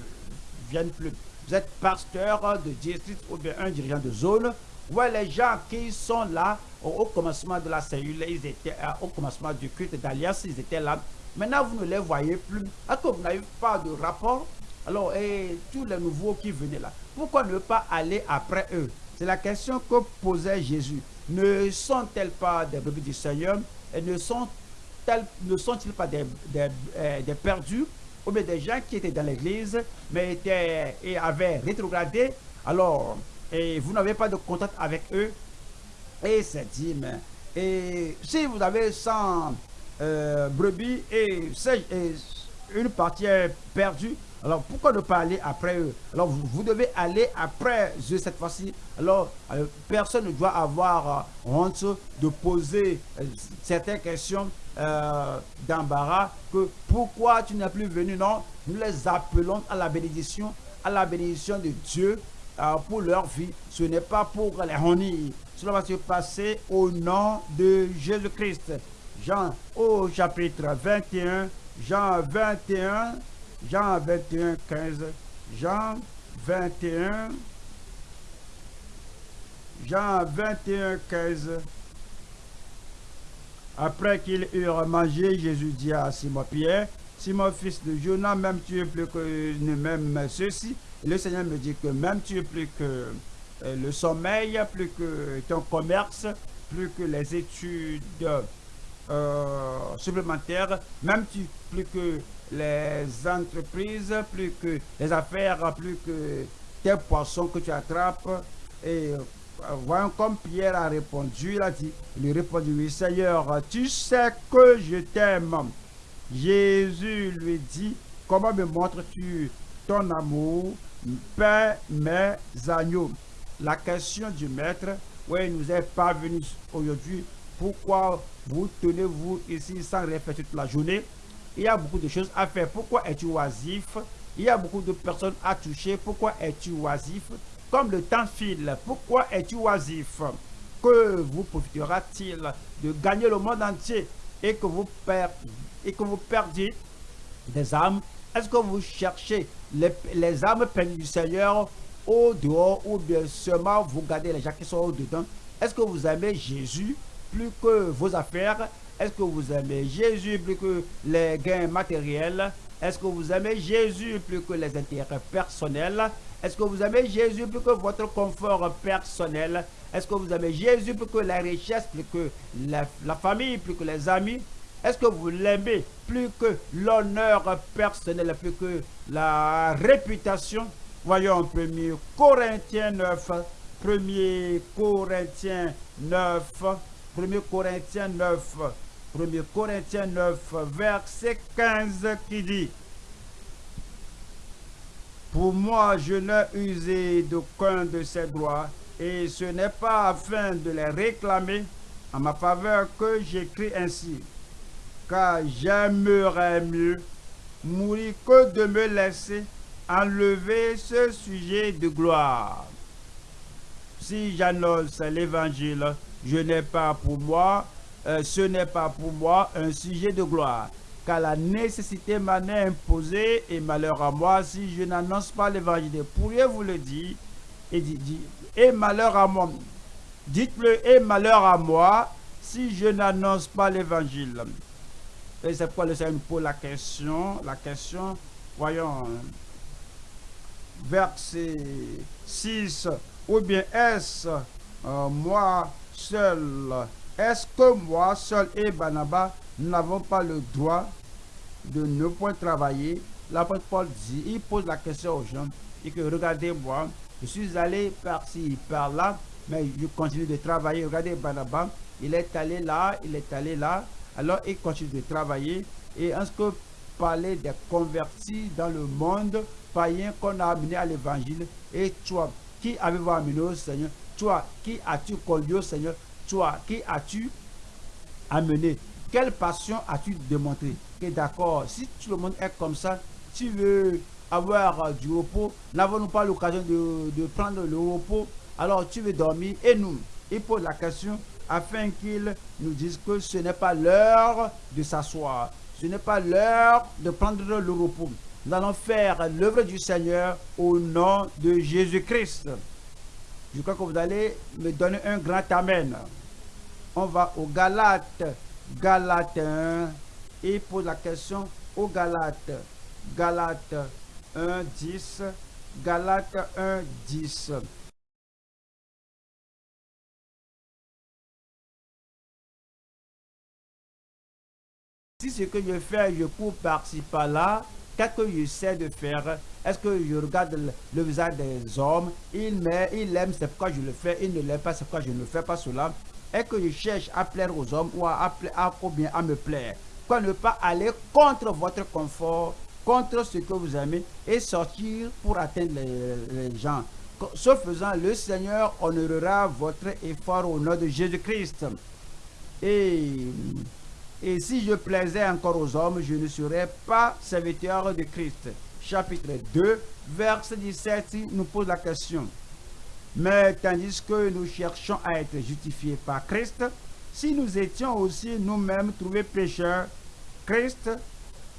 viennent plus. Vous êtes pasteur de district ou bien un dirigeant de zone. Ouais, les gens qui sont là au, commencement de la cellule, ils étaient euh, au commencement du culte d'alliance, ils étaient là. Maintenant, vous ne les voyez plus. Vous n'avez pas de rapport? Alors, et tous les nouveaux qui venaient là, pourquoi ne pas aller après eux? C'est la question que posait Jésus. Ne sont-elles pas des brebis du Seigneur? Et ne sont ne sont-ils pas des, euh, des, perdus? Ou bien des gens qui étaient dans l'église mais étaient, avaient rétrogradé? Alors et vous n'avez pas de contact avec eux? Et c'est dit mais et si vous avez 100 euh, brebis et, et, une partie perdue alors pourquoi ne pas aller après eux? Alors vous, devez aller après eux cette fois-ci. Alors euh, personne ne doit avoir honte de poser certaines questions euh, d'embarras que pourquoi tu n'es plus venu? Non, nous les appelons à la bénédiction, à la bénédiction de Dieu euh, pour leur vie. Ce n'est pas pour les honir. Cela va se passer au nom de Jésus-Christ. Jean au chapitre 21, Jean 21, Jean 21, 15, Jean 21, Jean 21, 15. Après qu'ils eurent mangé, Jésus dit à Simon-Pierre, Simon, fils de Jonas, même tu es plus que même ceci. le Seigneur me dit que même tu es plus que euh, le sommeil, plus que ton commerce, plus que les études euh, supplémentaires, même tu, plus que les entreprises, plus que les affaires, plus que tes poissons que tu attrapes. Et voyons comme Pierre a répondu, il a dit, il lui répondit, oui Seigneur, tu sais que je t'aime. Jésus lui dit, comment me montres-tu ton amour? Père mes agneaux. La question du maître, oui, nous est pas venu aujourd'hui. Pourquoi vous tenez-vous ici sans réfléchir toute la journée? Il y a beaucoup de choses à faire. Pourquoi es-tu oisif? Il y a beaucoup de personnes à toucher. Pourquoi es-tu oisif? Comme le temps file, pourquoi es-tu oisif? Que vous profitera-t-il de gagner le monde entier et que vous, et que vous perdiez des âmes? Est-ce que vous cherchez les, les âmes perdues du Seigneur au dehors ou bien seulement vous gardez les gens qui sont au dedans Est-ce que vous aimez Jésus plus que vos affaires? Est-ce que vous aimez Jésus plus que les gains matériels? Est-ce que vous aimez Jésus plus que les intérêts personnels? Est-ce que vous aimez Jésus plus que votre confort personnel? Est-ce que vous aimez Jésus plus que la richesse, plus que la, famille, plus que les amis? Est-ce que vous l'aimez plus que l'honneur personnel, plus que la réputation? Voyons 1 Corinthiens 9, 1 Corinthiens 9, 1 Corinthiens 9, 1 Corinthiens 9, verset 15 qui dit Pour moi, je n'ai usé d'aucun de ces droits, et ce n'est pas afin de les réclamer en ma faveur que j'écris ainsi, car j'aimerais mieux mourir que de me laisser enlever ce sujet de gloire. Si j'annonce l'évangile, je n'ai pas pour moi, euh, ce n'est pas pour moi un sujet de gloire, car la nécessité m'en est imposée et malheur à moi si je n'annonce pas l'évangile. Pourriez-vous le dire et, malheur à moi. Dites-le et malheur à moi si je n'annonce pas l'évangile? Et c'est pourquoi le Seigneur pose la question, la question, voyons, verset 6, ou bien est-ce euh, moi seul, est-ce que moi seul et Banaba n'avons pas le droit de ne point travailler? L'apôtre Paul dit, il pose la question aux gens, et que regardez-moi, je suis allé par-ci, par-là, mais je continue de travailler. Regardez Banaba, il est allé là, il est allé là, alors il continue de travailler. Et en ce que parler des convertis dans le monde païen qu'on a amené à l'évangile, et toi, qui avez-vous amené au Seigneur? Toi, qui as-tu conduit au Seigneur? Toi, qui as-tu amené? Quelle passion as-tu démontré? Que d'accord, si tout le monde est comme ça, tu veux avoir du repos, n'avons-nous pas l'occasion de, de prendre le repos? Alors tu veux dormir et nous, il pose la question afin qu'il nous dise que ce n'est pas l'heure de s'asseoir. Ce n'est pas l'heure de prendre le repos. Nous allons faire l'œuvre du Seigneur au nom de Jésus-Christ. Je crois que vous allez me donner un grand Amen. On va au Galate. Galate 1. Et pose la question au Galate. Galate 1, 10. Galate 1, 10. Si ce que je fais, je cours par-ci par-là, qu'est-ce que je sais de faire? Est-ce que je regarde le, visage des hommes? Il m'aime, il aime, c'est pourquoi je le fais. Il ne l'aime pas, c'est pourquoi je ne fais pas cela. Est-ce que je cherche à plaire aux hommes ou à, à, bien à me plaire Quoi ne pas aller contre votre confort, contre ce que vous aimez et sortir pour atteindre les, gens. Ce faisant, le Seigneur honorera votre effort au nom de Jésus-Christ. Et et si je plaisais encore aux hommes, je ne serais pas serviteur de Christ. Chapitre 2, verset 17 nous pose la question. Mais tandis que nous cherchons à être justifiés par Christ, si nous étions aussi nous-mêmes trouvés pécheurs, Christ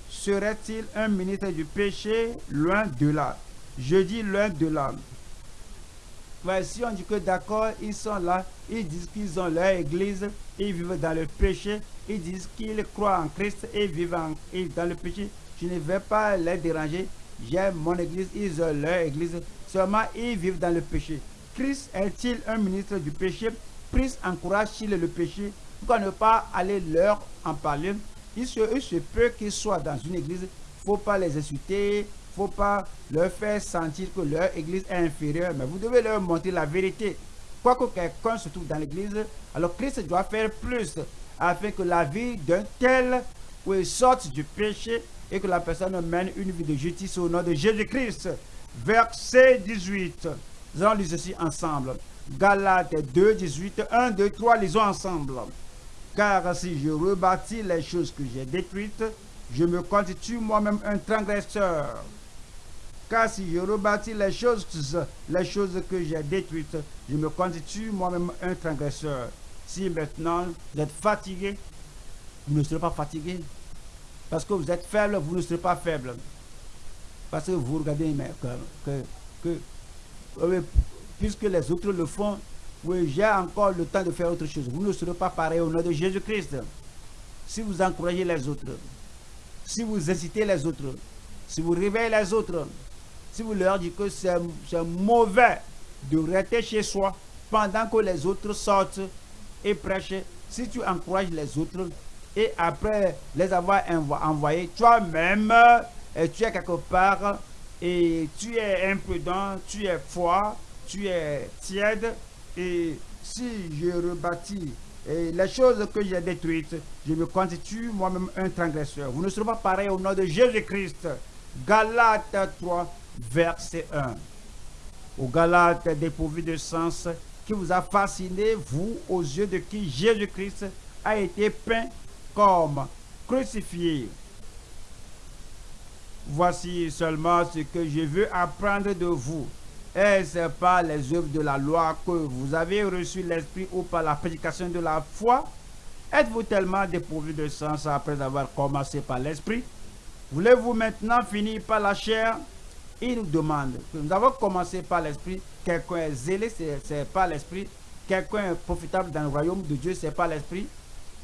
serait-il un ministre du péché loin de là? Je dis loin de là si on dit que d'accord, ils sont là, ils disent qu'ils ont leur église, ils vivent dans le péché, ils disent qu'ils croient en Christ et vivent dans le péché, je ne vais pas les déranger. J'ai mon église, ils ont leur église, seulement ils vivent dans le péché. Christ est-il un ministre du péché? Christ encourage-t-il le péché? Pourquoi ne pas aller leur en parler? Il se, peut qu'ils soient dans une église, faut pas les insulter, faut pas leur faire sentir que leur église est inférieure, mais vous devez leur montrer la vérité. Quoique quelqu'un se trouve dans l'église, alors Christ doit faire plus afin que la vie d'un tel sorte du péché et que la personne mène une vie de justice au nom de Jésus-Christ. Verset 18. Nous allons ceci ensemble. Galates 2, 18, 1, 2, 3, lisons ensemble. Car si je rebâtis les choses que j'ai détruites, je me constitue moi-même un transgresseur. Car si je rebâtis les choses, les choses que j'ai détruites, je me constitue moi-même un transgresseur. Si maintenant vous êtes fatigué, vous ne serez pas fatigué. Parce que vous êtes faible, vous ne serez pas faible. Parce que vous regardez mais que, que, puisque les autres le font, j'ai encore le temps de faire autre chose. Vous ne serez pas pareil au nom de Jésus-Christ. Si vous encouragez les autres, si vous incitez les autres, si vous réveillez les autres, si vous leur dites que c'est mauvais de rester chez soi pendant que les autres sortent et prêchent, si tu encourages les autres et après les avoir envoyés, toi-même, tu es quelque part et tu es imprudent, tu es froid, tu es tiède et si je rebâtis les choses que j'ai détruites, je me constitue moi-même un transgresseur. Vous ne serez pas pareil au nom de Jésus-Christ. Galates 3, verset 1. Au Galates dépourvu de sens, qui vous a fasciné, vous, aux yeux de qui Jésus-Christ a été peint comme crucifié. Voici seulement ce que je veux apprendre de vous. Est-ce par les œuvres de la loi que vous avez reçu l'Esprit ou par la prédication de la foi? Êtes-vous tellement dépourvu de sens après avoir commencé par l'Esprit? Voulez-vous maintenant finir par la chair? Il nous demande que nous avons commencé par l'Esprit. Quelqu'un est zélé, c'est pas l'Esprit. Quelqu'un est profitable dans le royaume de Dieu, c'est pas l'Esprit.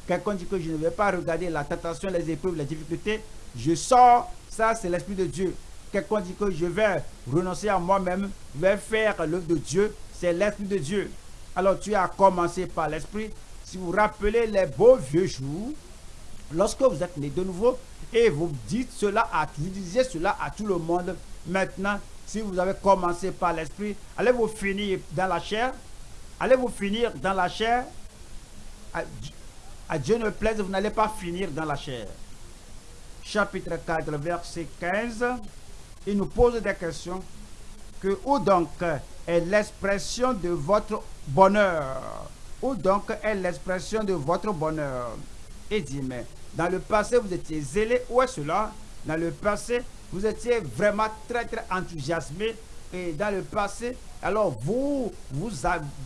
Quelqu'un dit que je ne vais pas regarder la tentation, les épreuves, les difficultés. Je sors, ça c'est l'Esprit de Dieu. Quelqu'un dit que je vais renoncer à moi-même, je vais faire l'œuvre de Dieu, c'est l'Esprit de Dieu. Alors tu as commencé par l'Esprit. Si vous rappelez les beaux vieux jours, lorsque vous êtes né de nouveau et vous dites cela à vous disiez cela à tout le monde, maintenant, si vous avez commencé par l'Esprit, allez-vous finir dans la chair? Allez-vous finir dans la chair? À Dieu ne plaise, vous n'allez pas finir dans la chair. Chapitre 4, verset 15, il nous pose des questions. Que où donc est l'expression de votre bonheur? Où donc est l'expression de votre bonheur? Et dit, mais dans le passé, vous étiez zélé. Où est cela? Dans le passé, vous étiez vraiment très, très enthousiasmé. Et dans le passé, alors vous, vous,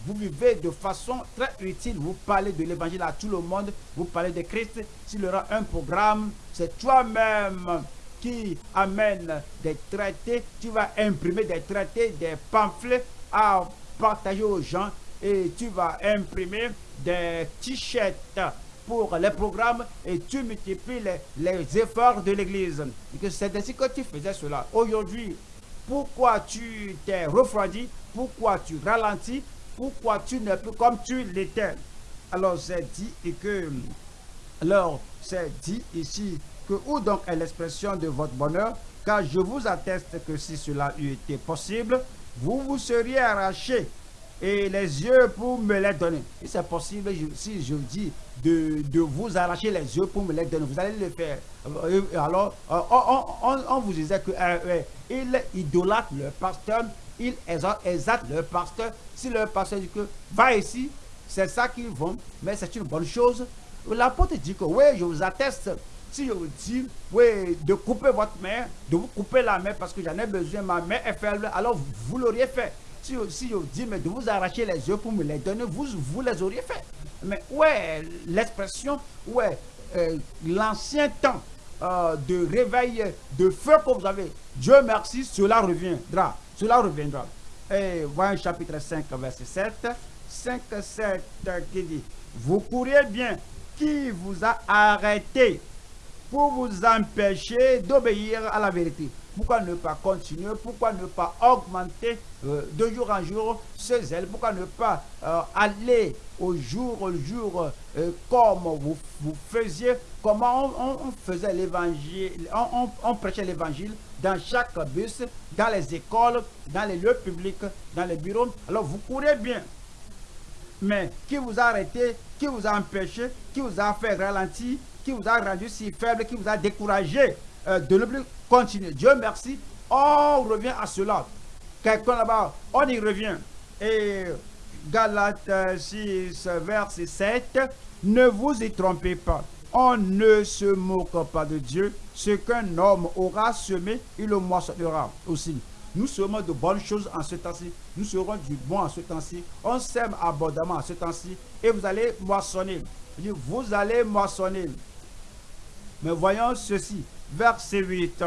vous vivez de façon très utile. Vous parlez de l'évangile à tout le monde. Vous parlez de Christ. S'il y aura un programme, c'est toi-même qui amène des traités. Tu vas imprimer des traités, des pamphlets à partager aux gens. Et tu vas imprimer des t-shirts pour les programmes et tu multiplies les, efforts de l'Église. C'est ainsi que tu faisais cela. Aujourd'hui, pourquoi tu t'es refroidi, pourquoi tu ralentis, pourquoi tu n'es plus comme tu l'étais? Alors c'est dit que, alors c'est dit ici que où donc est l'expression de votre bonheur, car je vous atteste que si cela eût été possible, vous vous seriez arraché et les yeux pour me les donner. Et c'est possible, si je dis de, de, vous arracher les yeux pour me les donner, vous allez le faire. Euh, alors, euh, on, vous disait que euh, il idolâtre le pasteur, il exalte le pasteur. Si le pasteur dit que va ici, c'est ça qu'ils vont, mais c'est une bonne chose. L'apôtre dit que oui, je vous atteste. Si je vous dis, de couper votre main, de vous couper la main parce que j'en ai besoin, ma main est faible, alors vous l'auriez fait. Si, si, je vous dis, mais de vous arracher les yeux pour me les donner, vous, vous les auriez fait. Mais ouais, l'expression, ouais, l'ancien temps euh, de réveil, de feu que vous avez. Dieu merci, cela reviendra. Cela reviendra. Et voyons chapitre 5, verset 7. 5, 7 qui dit, vous courez bien, qui vous a arrêté pour vous empêcher d'obéir à la vérité. Pourquoi ne pas continuer? Pourquoi ne pas augmenter euh, de jour en jour ce zèle Pourquoi ne pas euh, aller au jour au jour euh, comme vous, vous faisiez Comment on, faisait l'évangile on, on, prêchait l'évangile dans chaque bus, dans les écoles, dans les lieux publics, dans les bureaux. Alors vous courez bien. Mais qui vous a arrêté Qui vous a empêché Qui vous a fait ralentir Qui vous a rendu si faible Qui vous a découragé de ne plus continue. Dieu merci, on revient à cela. Quelqu'un là-bas, on y revient. Et Galates 6, verset 7, ne vous y trompez pas. On ne se moque pas de Dieu. Ce qu'un homme aura semé, il le moissonnera aussi. Nous serons de bonnes choses en ce temps-ci. Nous serons du bon en ce temps-ci. On sème abondamment en ce temps-ci. Et vous allez moissonner. Vous allez moissonner. Mais voyons ceci verset 8.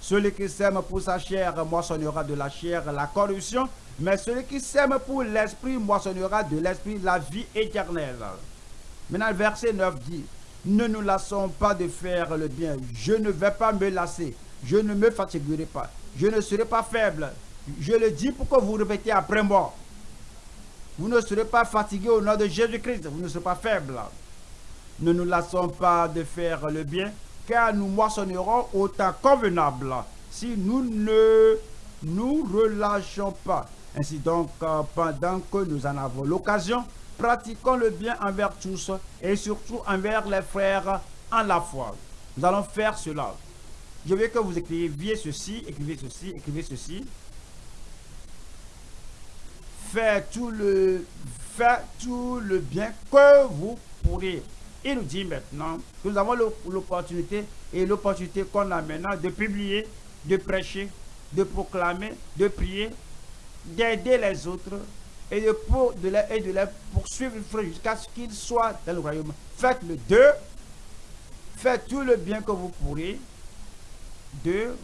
Celui qui sème pour sa chair moissonnera de la chair la corruption, mais celui qui sème pour l'esprit moissonnera de l'esprit la vie éternelle. Maintenant, verset 9 dit, ne nous lassons pas de faire le bien. Je ne vais pas me lasser. Je ne me fatiguerai pas. Je ne serai pas faible. Je le dis pour que vous répétez après moi. Vous ne serez pas fatigué au nom de Jésus-Christ. Vous ne serez pas faible. Ne nous lassons pas de faire le bien, car nous moissonnerons au temps convenable si nous ne nous relâchons pas. Ainsi donc, euh, pendant que nous en avons l'occasion, pratiquons le bien envers tous et surtout envers les frères en la foi. Nous allons faire cela. Je veux que vous écriviez ceci, écrivez ceci, écrivez ceci. Faites tout le, tout le bien que vous pourrez. Il nous dit maintenant que nous avons l'opportunité et l'opportunité qu'on a maintenant de publier, de prêcher, de proclamer, de prier, d'aider les autres et de, pour, de, les, et de les poursuivre jusqu'à ce qu'ils soient dans le royaume. Faites le deux. Faites tout le bien que vous pourrez. Deux.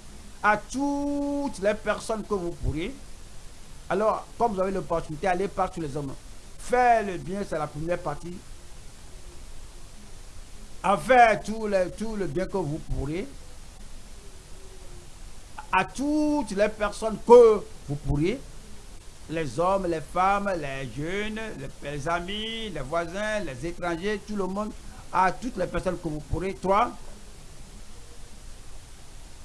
À toutes les personnes que vous pourrez. Alors, comme vous avez l'opportunité, allez par tous les hommes. Faites le bien, c'est la première partie. À faire tout le, le bien que vous pourrez. À toutes les personnes que vous pourrez les hommes, les femmes, les jeunes, les, amis, les voisins, les étrangers, tout le monde, à toutes les personnes que vous pourrez. Trois,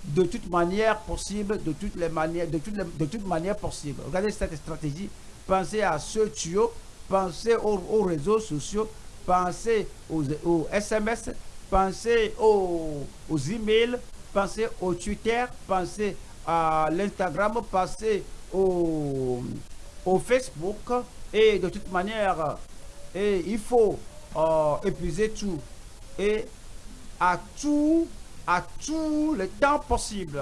de toute manière possible, de toutes les manières, de toutes toute manière possible. Regardez cette stratégie. Pensez à ce tuyau, pensez aux, réseaux sociaux, pensez aux, SMS, pensez aux, aux emails, pensez au Twitter, pensez à l'Instagram, pensez au, au Facebook et de toute manière, et il faut euh, épuiser tout et à tout, à tout le temps possible.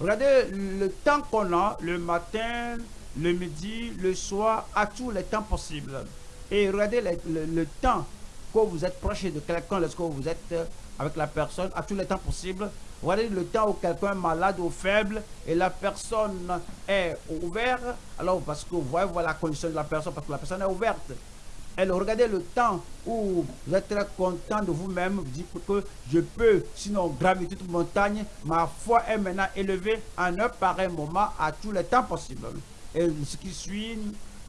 Regardez le temps qu'on a, le matin, le midi, le soir, à tout le temps possible. Et regardez le, temps que vous êtes proche de quelqu'un, lorsque vous êtes avec la personne, à tout le temps possible. Regardez le temps où quelqu'un est malade ou faible et la personne est ouverte. Alors, parce que vous voyez voilà la condition de la personne, parce que la personne est ouverte. Alors, regardez le temps où vous êtes très content de vous-même, vous dites que je peux, sinon gravir toute montagne, ma foi est maintenant élevée en un pareil moment à tous les temps possibles. Et ce qui suit,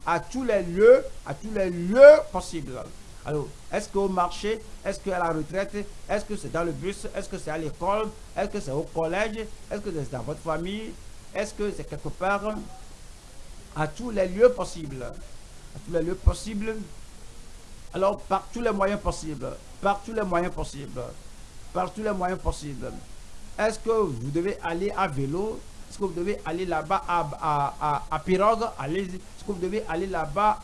à tous les lieux, à tous les lieux possibles. Alors, est-ce qu'au marché, est-ce qu'à la retraite, est-ce que c'est dans le bus, est-ce que c'est à l'école, est-ce que c'est au collège, est-ce que c'est dans votre famille, est-ce que c'est quelque part à tous les lieux possibles? À tous les lieux possibles. Alors, par tous les moyens possibles. Par tous les moyens possibles. Par tous les moyens possibles. Est-ce que vous devez aller à vélo? Est-ce que vous devez aller là-bas à, à, à, pirogue Allez, vous devez aller là-bas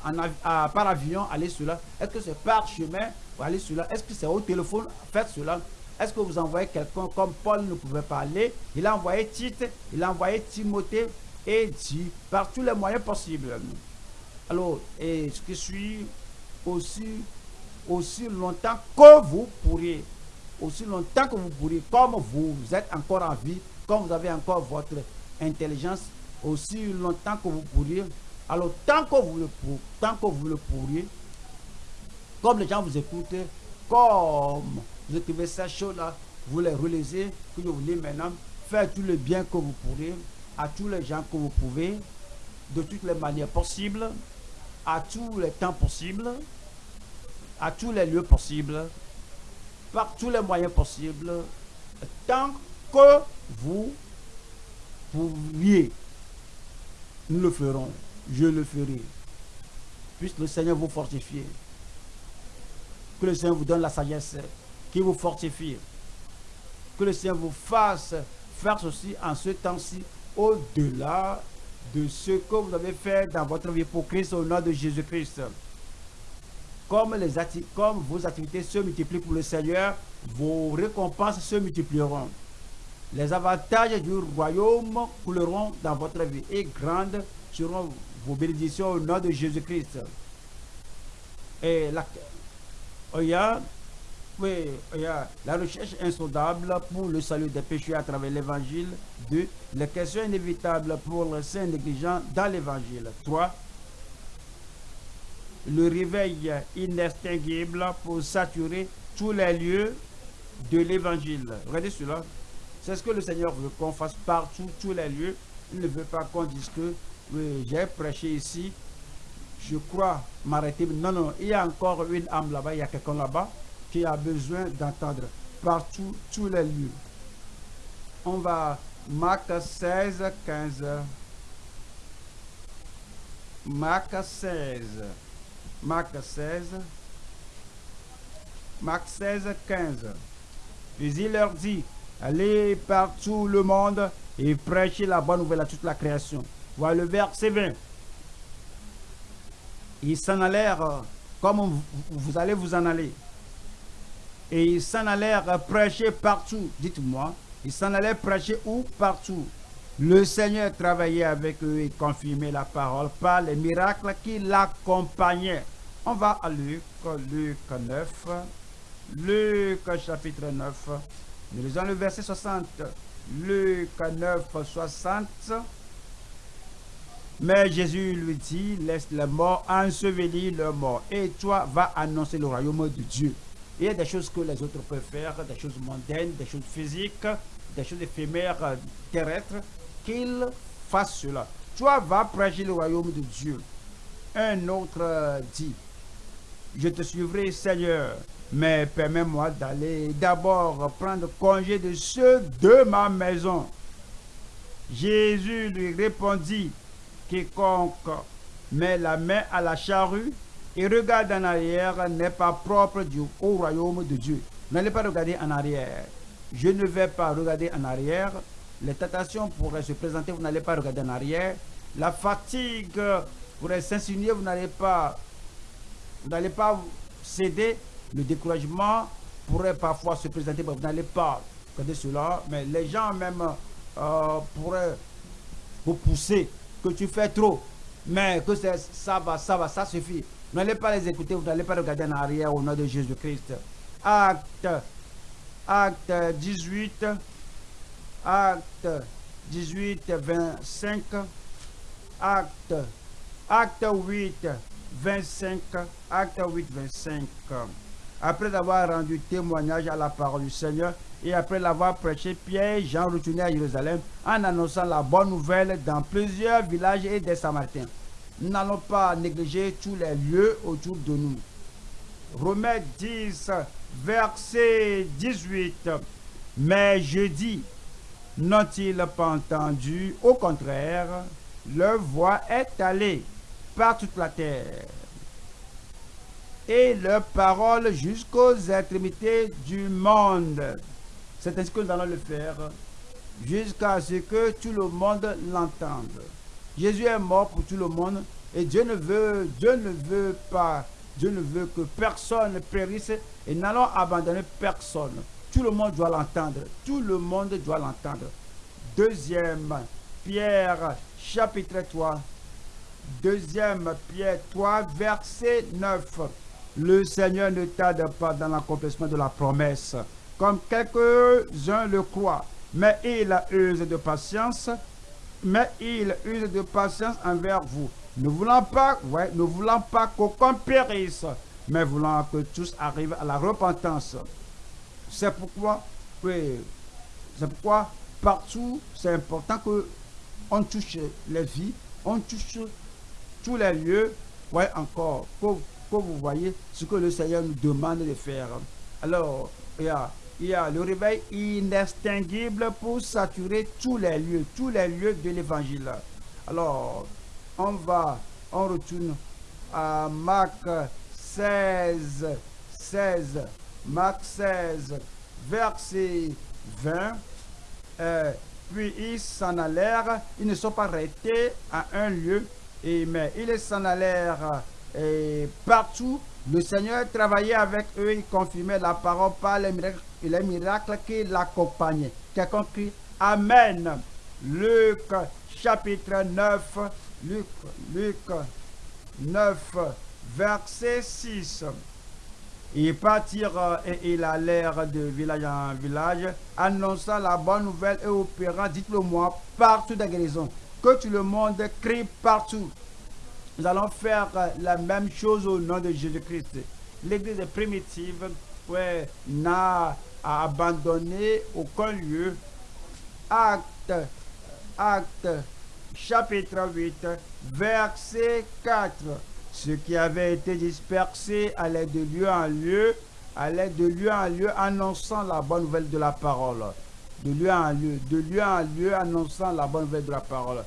par avion, aller cela Est-ce que c'est par chemin? Aller cela Est-ce que c'est au téléphone? Faites cela. Est-ce que vous envoyez quelqu'un? Comme Paul ne pouvait pas aller Il a envoyé Tite, il a envoyé Timothée et dit par tous les moyens possibles. Alors, et ce qui suit aussi, aussi longtemps que vous pourriez, aussi longtemps que vous pourriez, comme vous êtes encore en vie, comme vous avez encore votre intelligence, aussi longtemps que vous pourriez, alors, tant que vous le, tant que vous le pourriez, comme les gens vous écoutent, comme vous écrivez ces choses-là, vous les relisez, que je vous lis maintenant, faites tout le bien que vous pourrez à tous les gens que vous pouvez, de toutes les manières possibles, à tous les temps possibles, à tous les lieux possibles, par tous les moyens possibles, tant que vous pourriez. Nous le ferons je le ferai. Puisse le Seigneur vous fortifier. Que le Seigneur vous donne la sagesse qui vous fortifie. Que le Seigneur vous fasse faire ceci en ce temps-ci, au-delà de ce que vous avez fait dans votre vie pour Christ au nom de Jésus-Christ. Comme, les comme vos activités se multiplient pour le Seigneur, vos récompenses se multiplieront. Les avantages du royaume couleront dans votre vie et grandes seront vos bénédictions au nom de Jésus-Christ. Et la, a oui, la recherche insondable pour le salut des péchés à travers l'évangile. 2. Les questions inévitables pour le saint négligent dans l'évangile. 3. Le réveil inextinguible pour saturer tous les lieux de l'évangile. Regardez cela. C'est ce que le Seigneur veut qu'on fasse partout, tous les lieux. Il ne veut pas qu'on dise que j'ai prêché ici. Je crois m'arrêter. Non, non, il y a encore une âme là-bas, il y a quelqu'un là-bas qui a besoin d'entendre partout, tous les lieux. On va Marc 16, 15. Marc 16. Marc 16. Marc 16, 15. Puis il leur dit, allez par tout le monde et prêchez la bonne nouvelle à toute la création. Voilà le verset 20. Ils s'en allèrent euh, comme vous, allez vous en aller. Et ils s'en allèrent prêcher partout. Dites-moi, ils s'en allaient prêcher où? Partout. Le Seigneur travaillait avec eux et confirmait la parole par les miracles qui l'accompagnaient. On va à Luc, Luc 9. Luc chapitre 9. Nous lisons le verset 60. Luc 9, 60. Mais Jésus lui dit, laisse les morts ensevelir leurs morts. Et toi, va annoncer le royaume de Dieu. Il y a des choses que les autres peuvent faire, des choses mondaines, des choses physiques, des choses éphémères, euh, terrestres, qu'ils fassent cela. Toi, va prêcher le royaume de Dieu. Un autre euh, dit, je te suivrai, Seigneur, mais permets-moi d'aller d'abord prendre congé de ceux de ma maison. Jésus lui répondit, quiconque met la main à la charrue et regarde en arrière n'est pas propre du, au royaume de Dieu. N'allez pas regarder en arrière. Je ne vais pas regarder en arrière. Les tentations pourraient se présenter, vous n'allez pas regarder en arrière. La fatigue pourrait s'insinuer, vous n'allez pas, vous n'allez pas céder. Le découragement pourrait parfois se présenter, vous n'allez pas regarder cela. Mais les gens même euh, pourraient vous pousser que tu fais trop. Mais que ça va, ça va, ça suffit. N'allez pas les écouter, vous n'allez pas regarder en arrière au nom de Jésus-Christ. Acte, acte 18, acte 18, 25, acte, acte 8, 25, acte 8, 25. Après avoir rendu témoignage à la parole du Seigneur et après l'avoir prêché, Pierre et Jean retournaient à Jérusalem en annonçant la bonne nouvelle dans plusieurs villages et des Samaritains. Nous n'allons pas négliger tous les lieux autour de nous. Romains 10, verset 18. Mais je dis, n'ont-ils pas entendu? Au contraire, leur voix est allée par toute la terre et leur parole jusqu'aux extrémités du monde. C'est ainsi que nous allons le faire jusqu'à ce que tout le monde l'entende. Jésus est mort pour tout le monde et Dieu ne veut, Dieu ne veut pas, Dieu ne veut que personne périsse et n'allons abandonner personne. Tout le monde doit l'entendre. Tout le monde doit l'entendre. Deuxième Pierre chapitre 3. Deuxième Pierre 3 verset 9. Le Seigneur ne tarde pas dans l'accomplissement de la promesse, comme quelques-uns le croient, mais il use de patience, mais il use de patience envers vous, ne voulant pas, ouais, ne voulant pas qu'aucun périsse, mais voulant que tous arrivent à la repentance. C'est pourquoi, oui, c'est pourquoi partout, c'est important que on touche les vies, on touche tous les lieux, ouais, encore, que, que vous voyez ce que le Seigneur nous demande de faire. Alors, il y a, le réveil inextinguible pour saturer tous les lieux, tous les lieux de l'évangile. Alors, on va, on retourne à Marc 16, 16, Marc 16, verset 20. Euh, puis ils s'en allèrent, ils ne sont pas restés à un lieu, et, mais ils s'en allèrent et partout. Le Seigneur travaillait avec eux, il confirmait la parole par les miracles, les miracles qui l'accompagnaient. Quelqu'un crie Amen. Luc chapitre 9, Luc, Luc 9, verset 6. Ils partirent et ils allèrent de village en village, annonçant la bonne nouvelle et opérant, dites-le moi, partout de guérison. Que tout le monde crie partout. Nous allons faire la même chose au nom de Jésus-Christ. L'église primitive n'a abandonné aucun lieu. Acte, acte, chapitre 8, verset 4. Ceux qui avaient été dispersés allaient de lieu en lieu, allaient de lieu en lieu annonçant la bonne nouvelle de la parole. De lieu en lieu, de lieu en lieu annonçant la bonne nouvelle de la parole.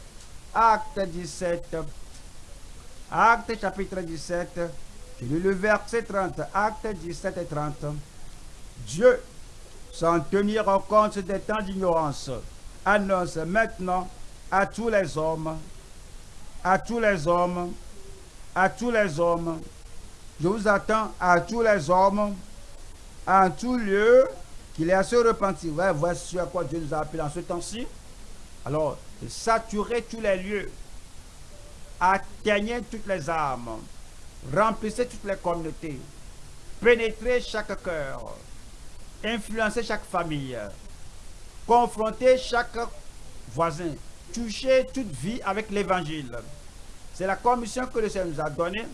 Acte 17, Acte chapitre 17, le verset 30, acte 17 et 30. Dieu, sans tenir compte des temps d'ignorance, annonce maintenant à tous les hommes, à tous les hommes, à tous les hommes, je vous attends à tous les hommes, en tout lieu, qu'il est à se repentir. voici à quoi Dieu nous a appelé en ce temps-ci. Alors, saturer tous les lieux, atteignez toutes les âmes, remplissez toutes les communautés, pénétrez chaque cœur, influencez chaque famille, confrontez chaque voisin, touchez toute vie avec l'évangile. C'est la commission que le Seigneur nous a donnée.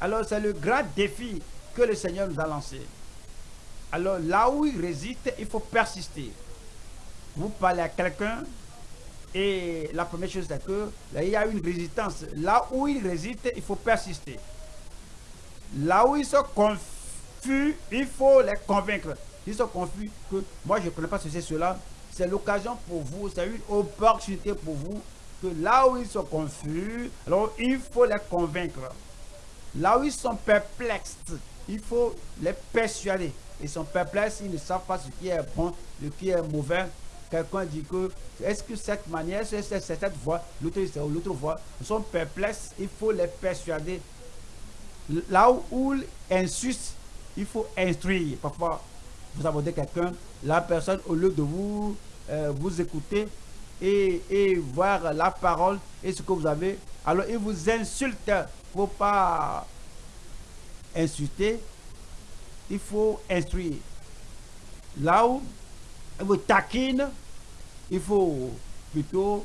Alors c'est le grand défi que le Seigneur nous a lancé. Alors là où il réside, il faut persister. Vous parlez à quelqu'un et la première chose c'est que là, il y a une résistance. Là où il réside, il faut persister. Là où ils sont confus, il faut les convaincre. Ils sont confus que moi je ne connais pas ce c'est cela. C'est l'occasion pour vous, c'est une opportunité pour vous que là où ils sont confus, alors il faut les convaincre. Là où ils sont perplexes, il faut les persuader. Ils sont perplexes, ils ne savent pas ce qui est bon, ce qui est mauvais. Quelqu'un dit que, est-ce que cette manière, c'est cette voie, l'autre l'autre voie? Ils sont perplexes, il faut les persuader. Là où ils insistent, il faut instruire. Parfois, vous abordez quelqu'un, la personne, au lieu de vous, euh, vous écouter et, et, voir la parole et ce que vous avez, alors il vous insulte. Il ne faut pas insulter, il faut instruire. Là où vous taquine, il faut plutôt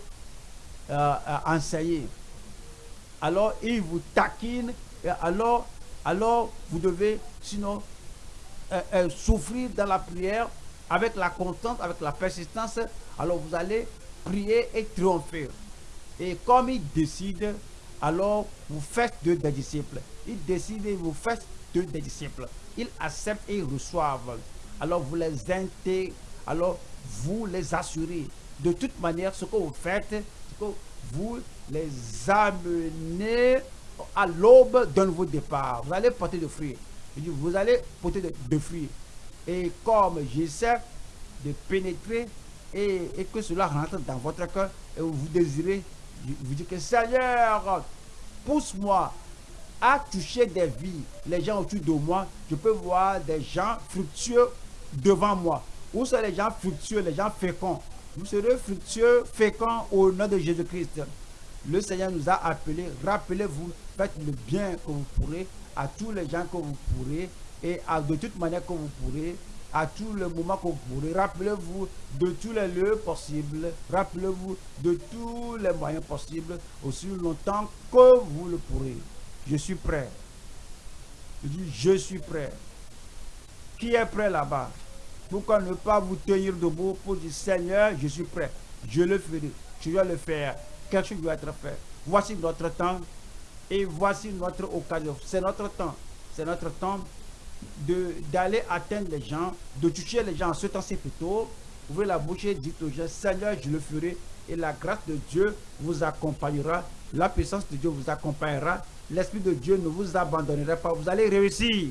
euh, euh, enseigner. Alors, il vous taquine, et alors, alors vous devez, sinon, euh, souffrir dans la prière avec la constance, avec la persistance. Alors, vous allez prier et triompher. Et comme il décide, alors vous faites deux des disciples. Il décide et vous faites deux des disciples. Ils acceptent et ils reçoivent. Alors vous les intégrez, alors vous les assurez. De toute manière, ce que vous faites, c'est que vous les amenez à l'aube d'un nouveau départ. Vous allez porter de fruits. Vous allez porter de, fruits. Et comme j'essaie de pénétrer et, et, que cela rentre dans votre cœur et vous désirez, vous dites que Seigneur, pousse-moi à toucher des vies, les gens autour de moi. Je peux voir des gens fructueux devant moi. Où sont les gens fructueux, les gens féconds? Vous serez fructueux, féconds au nom de Jésus-Christ. Le Seigneur nous a appelés. Rappelez-vous, faites le bien que vous pourrez à tous les gens que vous pourrez et de toute manière que vous pourrez à tous les moments que vous pourrez. Rappelez-vous de tous les lieux possibles. Rappelez-vous de tous les moyens possibles aussi longtemps que vous le pourrez. Je suis prêt. Je dis, je suis prêt. Qui est prêt là-bas? Pourquoi ne pas vous tenir debout pour dire, Seigneur, je suis prêt. Je le ferai. Je dois le faire. Quelque chose doit être fait. Voici notre temps et voici notre occasion. C'est notre temps. C'est notre temps d'aller atteindre les gens, de toucher les gens en ce temps-ci plutôt. Ouvrez la bouche et dites aux gens, Seigneur, je le ferai. Et la grâce de Dieu vous accompagnera. La puissance de Dieu vous accompagnera l'Esprit de Dieu ne vous abandonnera pas. Vous allez réussir.